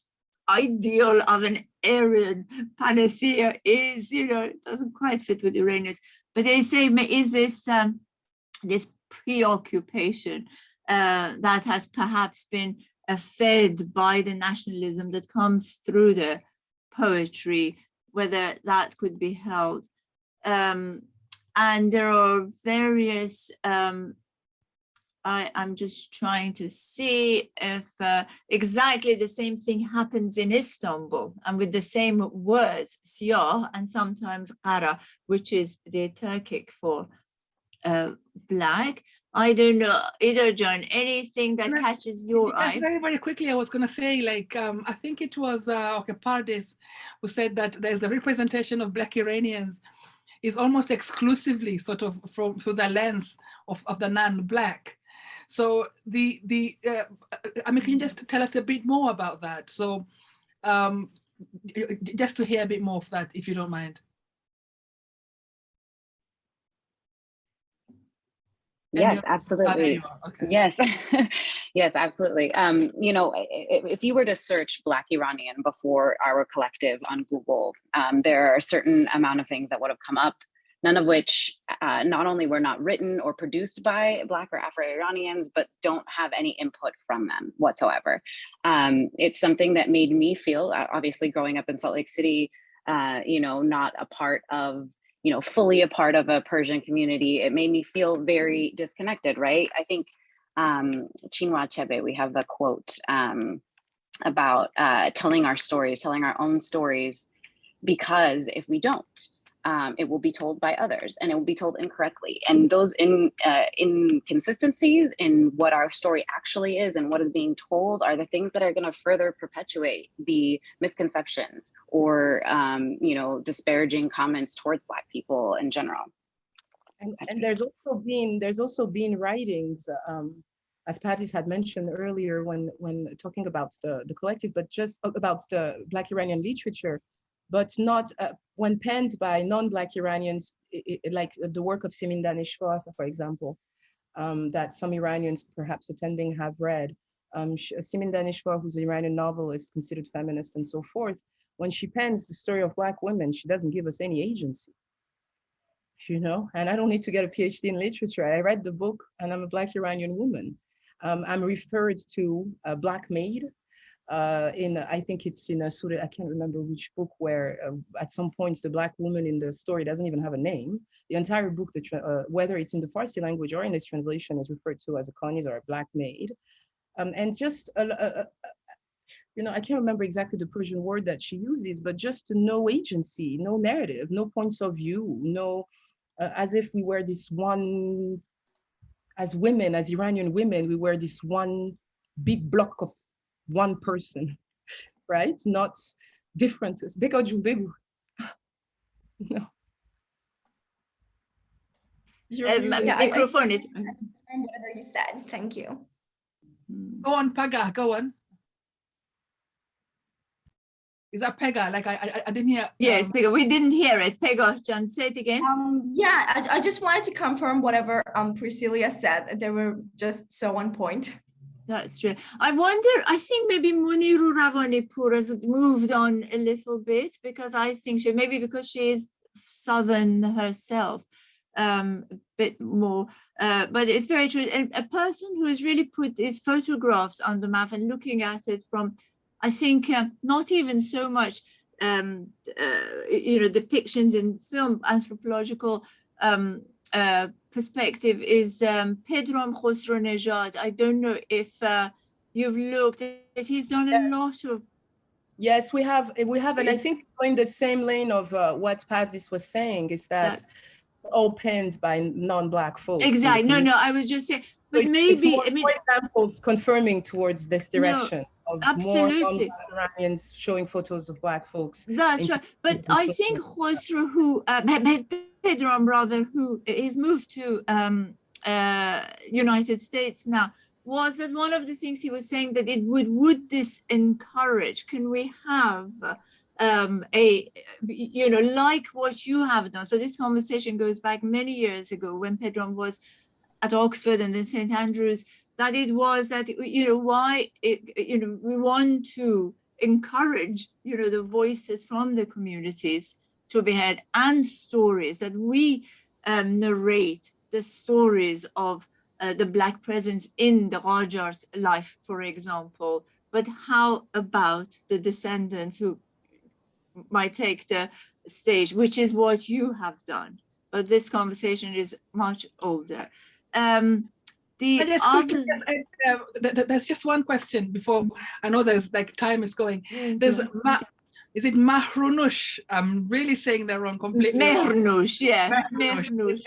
[SPEAKER 5] ideal of an Aryan panacea is, you know, it doesn't quite fit with Iranians. But they say, is this um, this preoccupation uh, that has perhaps been uh, fed by the nationalism that comes through the poetry whether that could be held. Um, and there are various, um, I, am just trying to see if uh, exactly the same thing happens in Istanbul and with the same words, siyah and sometimes qara, which is the Turkic for uh, black. I don't know, Ida John, anything that catches your
[SPEAKER 4] yes,
[SPEAKER 5] eye?
[SPEAKER 4] very, very quickly, I was going to say, like, um, I think it was uh, okay, Pardis who said that there's a representation of Black Iranians is almost exclusively sort of from through the lens of, of the non-Black. So the, the uh, I mean, can you just tell us a bit more about that? So um, just to hear a bit more of that, if you don't mind.
[SPEAKER 8] Yes, absolutely.
[SPEAKER 4] Okay.
[SPEAKER 8] Yes, yes, absolutely. Um, you know, if, you were to search Black Iranian before our collective on Google, um, there are a certain amount of things that would have come up, none of which uh, not only were not written or produced by Black or Afro-Iranians, but don't have any input from them whatsoever. Um, it's something that made me feel, uh, obviously growing up in Salt Lake City, uh, you know, not a part of you know, fully a part of a Persian community, it made me feel very disconnected, right? I think um, Chinua Achebe, we have the quote um, about uh, telling our stories, telling our own stories, because if we don't, um, it will be told by others and it will be told incorrectly. And those in, uh, inconsistencies in what our story actually is and what is being told are the things that are going to further perpetuate the misconceptions or, um, you know, disparaging comments towards Black people in general.
[SPEAKER 6] And, and there's also been there's also been writings, um, as Pardis had mentioned earlier when when talking about the the collective, but just about the Black Iranian literature but not uh, when penned by non-Black Iranians, it, it, like the work of Simin Daneshvar, for example, um, that some Iranians perhaps attending have read. Um, Simin Daneshvar, who's an Iranian novelist, considered feminist and so forth, when she pens the story of Black women, she doesn't give us any agency. You know, and I don't need to get a PhD in literature. I read the book and I'm a Black Iranian woman. Um, I'm referred to a Black maid uh, in I think it's in a of I can't remember which book where uh, at some points the black woman in the story doesn't even have a name. The entire book, the uh, whether it's in the Farsi language or in this translation, is referred to as a Khanis or a black maid, um, and just a, a, a, you know I can't remember exactly the Persian word that she uses, but just no agency, no narrative, no points of view, no uh, as if we were this one as women, as Iranian women, we were this one big block of one person, right? Not differences. Pegah big. No.
[SPEAKER 5] Um, microphone it.
[SPEAKER 9] Whatever you said. Thank you.
[SPEAKER 4] Go on, Pegah. Go on. Is that Pegah? Like I, I, I didn't hear.
[SPEAKER 5] Yes,
[SPEAKER 4] um,
[SPEAKER 5] Pegah. We didn't hear it. Pegah, John, say it again.
[SPEAKER 9] Um, yeah, I, I just wanted to confirm whatever um Priscillia said. They were just so on point.
[SPEAKER 5] That's true. I wonder, I think maybe Moniru Ravanipour has moved on a little bit because I think she, maybe because she is Southern herself, um, a bit more, uh, but it's very true. A, a, person who has really put his photographs on the map and looking at it from, I think, uh, not even so much, um, uh, you know, depictions in film anthropological um, uh, perspective is um, Pedram Khosrow I don't know if uh, you've looked at, he's done a lot of
[SPEAKER 6] Yes, we have, we have, and I think going the same lane of uh, what Pardis was saying is that it's all penned by non-black folks.
[SPEAKER 5] Exactly. No, no, I was just saying, but
[SPEAKER 6] so
[SPEAKER 5] maybe
[SPEAKER 6] more,
[SPEAKER 5] I mean,
[SPEAKER 6] examples confirming towards this direction.
[SPEAKER 5] No,
[SPEAKER 6] of
[SPEAKER 5] absolutely.
[SPEAKER 6] more Iranians showing photos of black folks.
[SPEAKER 5] That's right. But I think Khosrow, who uh, Pedram brother, who is moved to um, uh, United States now, was that one of the things he was saying that it would would this encourage? Can we have um, a you know like what you have done? So this conversation goes back many years ago when Pedram was at Oxford and then St Andrews that it was that you know why it you know we want to encourage you know the voices from the communities to be heard and stories that we um, narrate the stories of uh, the Black presence in the Qajar's life, for example, but how about the descendants who might take the stage, which is what you have done. But this conversation is much older. Um, the other...
[SPEAKER 4] uh, there's just one question before I know there's like time is going. There's is it Mahrunush? I'm really saying that wrong completely.
[SPEAKER 5] Mehrunush, yeah. Mehrunush.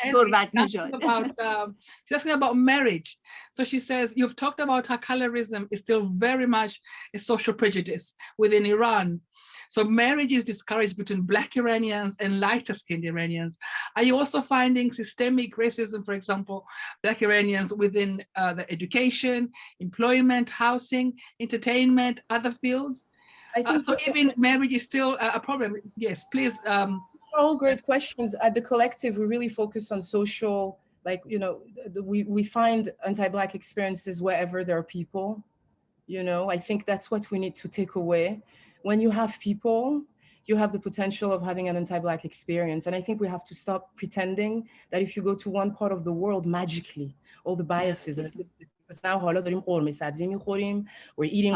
[SPEAKER 4] about, um, she's asking about marriage. So she says, you've talked about how colorism is still very much a social prejudice within Iran. So marriage is discouraged between Black Iranians and lighter skinned Iranians. Are you also finding systemic racism, for example, Black Iranians within uh, the education, employment, housing, entertainment, other fields? I uh, think so even marriage is still uh, a problem. Yes, please. Um,
[SPEAKER 6] all great questions. At the collective, we really focus on social, like, you know, we, we find anti-Black experiences wherever there are people. You know, I think that's what we need to take away. When you have people, you have the potential of having an anti-Black experience. And I think we have to stop pretending that if you go to one part of the world magically, all the biases are because now we're eating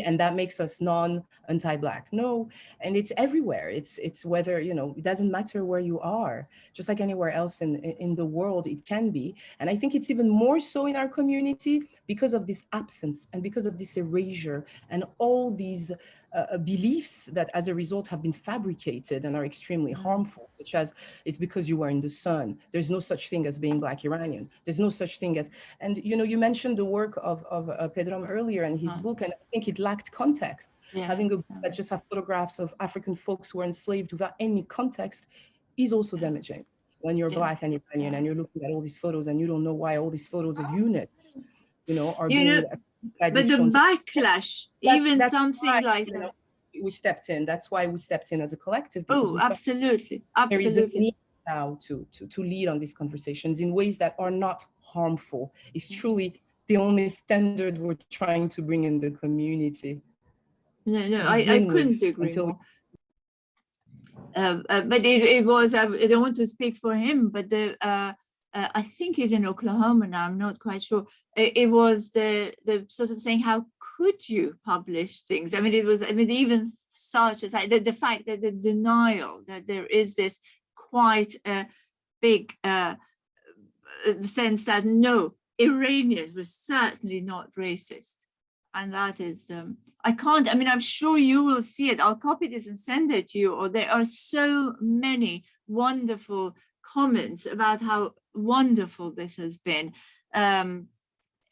[SPEAKER 6] and that makes us non anti-black no and it's everywhere. It's it's whether you know it doesn't matter where you are. Just like anywhere else in in the world it can be. And I think it's even more so in our community because of this absence and because of this erasure and all these uh, uh, beliefs that as a result have been fabricated and are extremely mm-hmm. harmful, such as it's because you were in the sun. There's no such thing as being Black Iranian. There's no such thing as, and you know, you mentioned the work of, of uh, Pedram earlier in his uh-huh. book, and I think it lacked context. Yeah. Having a book that just have photographs of African folks who are enslaved without any context is also damaging when you're yeah. black and Iranian and you're looking at all these photos and you don't know why all these photos of units, you know, are
[SPEAKER 5] you
[SPEAKER 6] being
[SPEAKER 5] know, but the backlash, that, even something why, like that. Know,
[SPEAKER 6] we stepped in. That's why we stepped in as a collective.
[SPEAKER 5] Oh, absolutely, absolutely. There is a need
[SPEAKER 6] now to, to, to lead on these conversations in ways that are not harmful. It's mm. truly the only standard we're trying to bring in the community.
[SPEAKER 5] No, no, I, I couldn't agree more. Uh, uh, but it, it was, I don't want to speak for him, but the uh, uh, I think he's in Oklahoma now, I'm not quite sure. It, it, was the, the sort of saying, how could you publish things? I mean, it was, I mean, even such as like the, the fact that the denial that there is this quite a big uh, uh, sense that no, Iranians were certainly not racist. And that is, um, I can't, I mean, I'm sure you will see it. I'll copy this and send it to you. Or there are so many wonderful comments about how wonderful this has been. Um,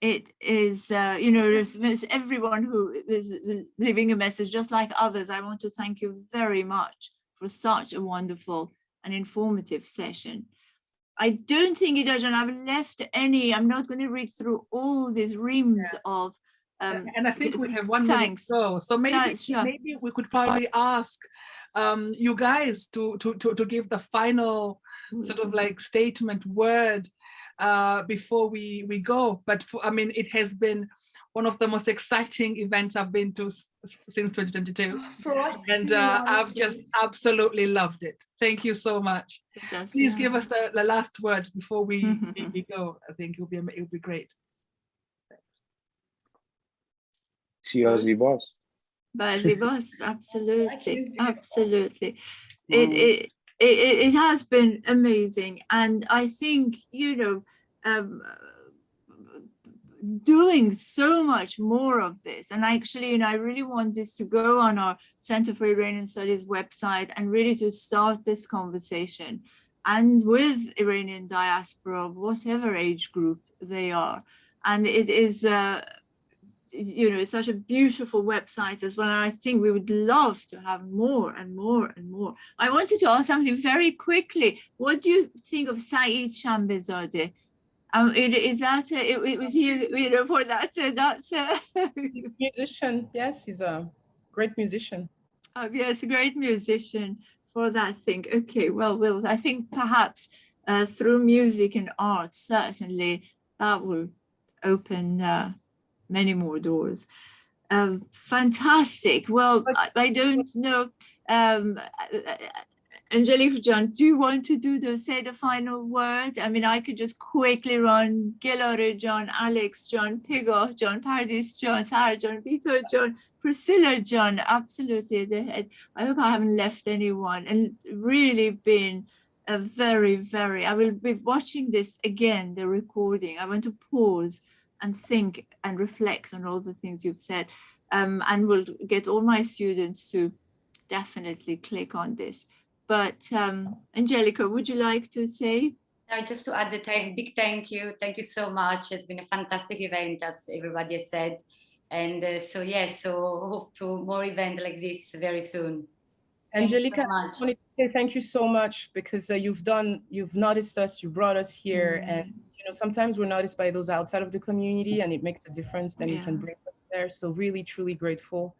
[SPEAKER 5] it is, uh, you know, everyone who is leaving a message, just like others, I want to thank you very much for such a wonderful and informative session. I don't think, Idajan, I've left any, I'm not going to read through all these reams yeah. of um,
[SPEAKER 4] and I think we have one thanks. minute to go. So maybe, maybe we could probably ask um, you guys to, to, to, to give the final sort of like statement word uh, before we, we go. But for, I mean, it has been one of the most exciting events I've been to since 2022.
[SPEAKER 9] For us
[SPEAKER 4] And uh, I've just absolutely loved it. Thank you so much. Please
[SPEAKER 5] yeah.
[SPEAKER 4] give us the, the last words before we, we, we go. I think it'll be, it'll be great.
[SPEAKER 10] Siazi boss.
[SPEAKER 5] Bazi boss, absolutely, absolutely. It, it it it it has been amazing, and I think you know, um, doing so much more of this. And actually, you know, I really want this to go on our Center for Iranian Studies website and really to start this conversation, and with Iranian diaspora of whatever age group they are, and it is. Uh, you know, it's such a beautiful website as well. And I think we would love to have more and more and more. I wanted to ask something very quickly. What do you think of Saeed Shanbehzadeh? Um, it, is that, a, it, it was here, you know, for that, uh, that's a
[SPEAKER 6] musician. Yes, he's a great musician.
[SPEAKER 5] um, yes, a great musician for that thing. Okay, well, well, I think perhaps uh, through music and art, certainly that will open uh, many more doors. Um, fantastic. Well, I, I don't know. Um, Angelique John, do you want to do the say the final word? I mean, I could just quickly run Gelare John, Alex John, Pegah John, Pardis John, Sarah John, Vito John, Priscillia John. Absolutely. I hope I haven't left anyone and really been a very, very, I will be watching this again, the recording. I want to pause and think and reflect on all the things you've said. Um, and will get all my students to definitely click on this. But um, Angelica, would you like to say?
[SPEAKER 1] Uh, just to add a big thank you. Thank you so much. It's been a fantastic event, as everybody has said. And uh, so, yes, so hope to more events like this very soon. Thank
[SPEAKER 6] Angelica, I just wanted to say thank you so much because uh, you've done, you've noticed us, you brought us here, and you know sometimes we're noticed by those outside of the community, and it makes a difference. Then you can bring us there. So really, truly grateful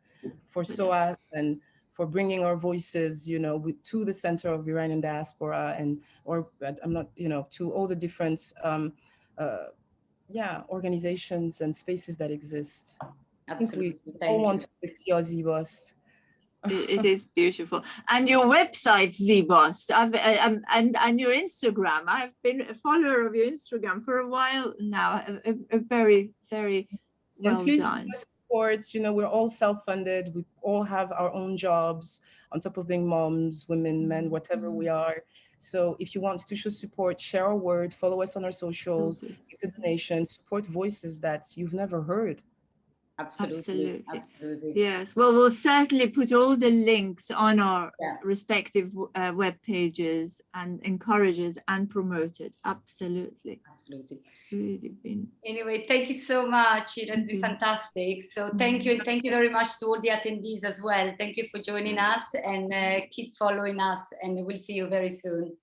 [SPEAKER 6] for SOAS and for bringing our voices, you know, with, to the center of Iranian diaspora and or I'm not, you know, to all the different, um, uh, yeah, organizations and spaces that exist. I think we
[SPEAKER 1] Absolutely.
[SPEAKER 6] all
[SPEAKER 1] Thank
[SPEAKER 6] want
[SPEAKER 1] you.
[SPEAKER 6] to see Zibos.
[SPEAKER 5] It- it is beautiful. And your website, Zbost, I've, um, and, and your Instagram. I've been a follower of your Instagram for a while now. A, a- a very, very
[SPEAKER 6] and
[SPEAKER 5] well
[SPEAKER 6] please
[SPEAKER 5] done.
[SPEAKER 6] support you know we're all self-funded we all have our own jobs on top of being moms women men whatever we are so if you want to show support share our word follow us on our socials make a donation support voices that you've never heard
[SPEAKER 1] Absolutely.
[SPEAKER 5] Absolutely.
[SPEAKER 1] Absolutely.
[SPEAKER 5] Yes, well, we'll certainly put all the links on our
[SPEAKER 1] Yeah.
[SPEAKER 5] respective uh, web pages and encourages and promote it. Absolutely.
[SPEAKER 1] Absolutely.
[SPEAKER 5] Really been.
[SPEAKER 1] Anyway, thank you so much. It has been fantastic. So thank you. And thank you very much to all the attendees as well. Thank you for joining us and uh, keep following us and we'll see you very soon.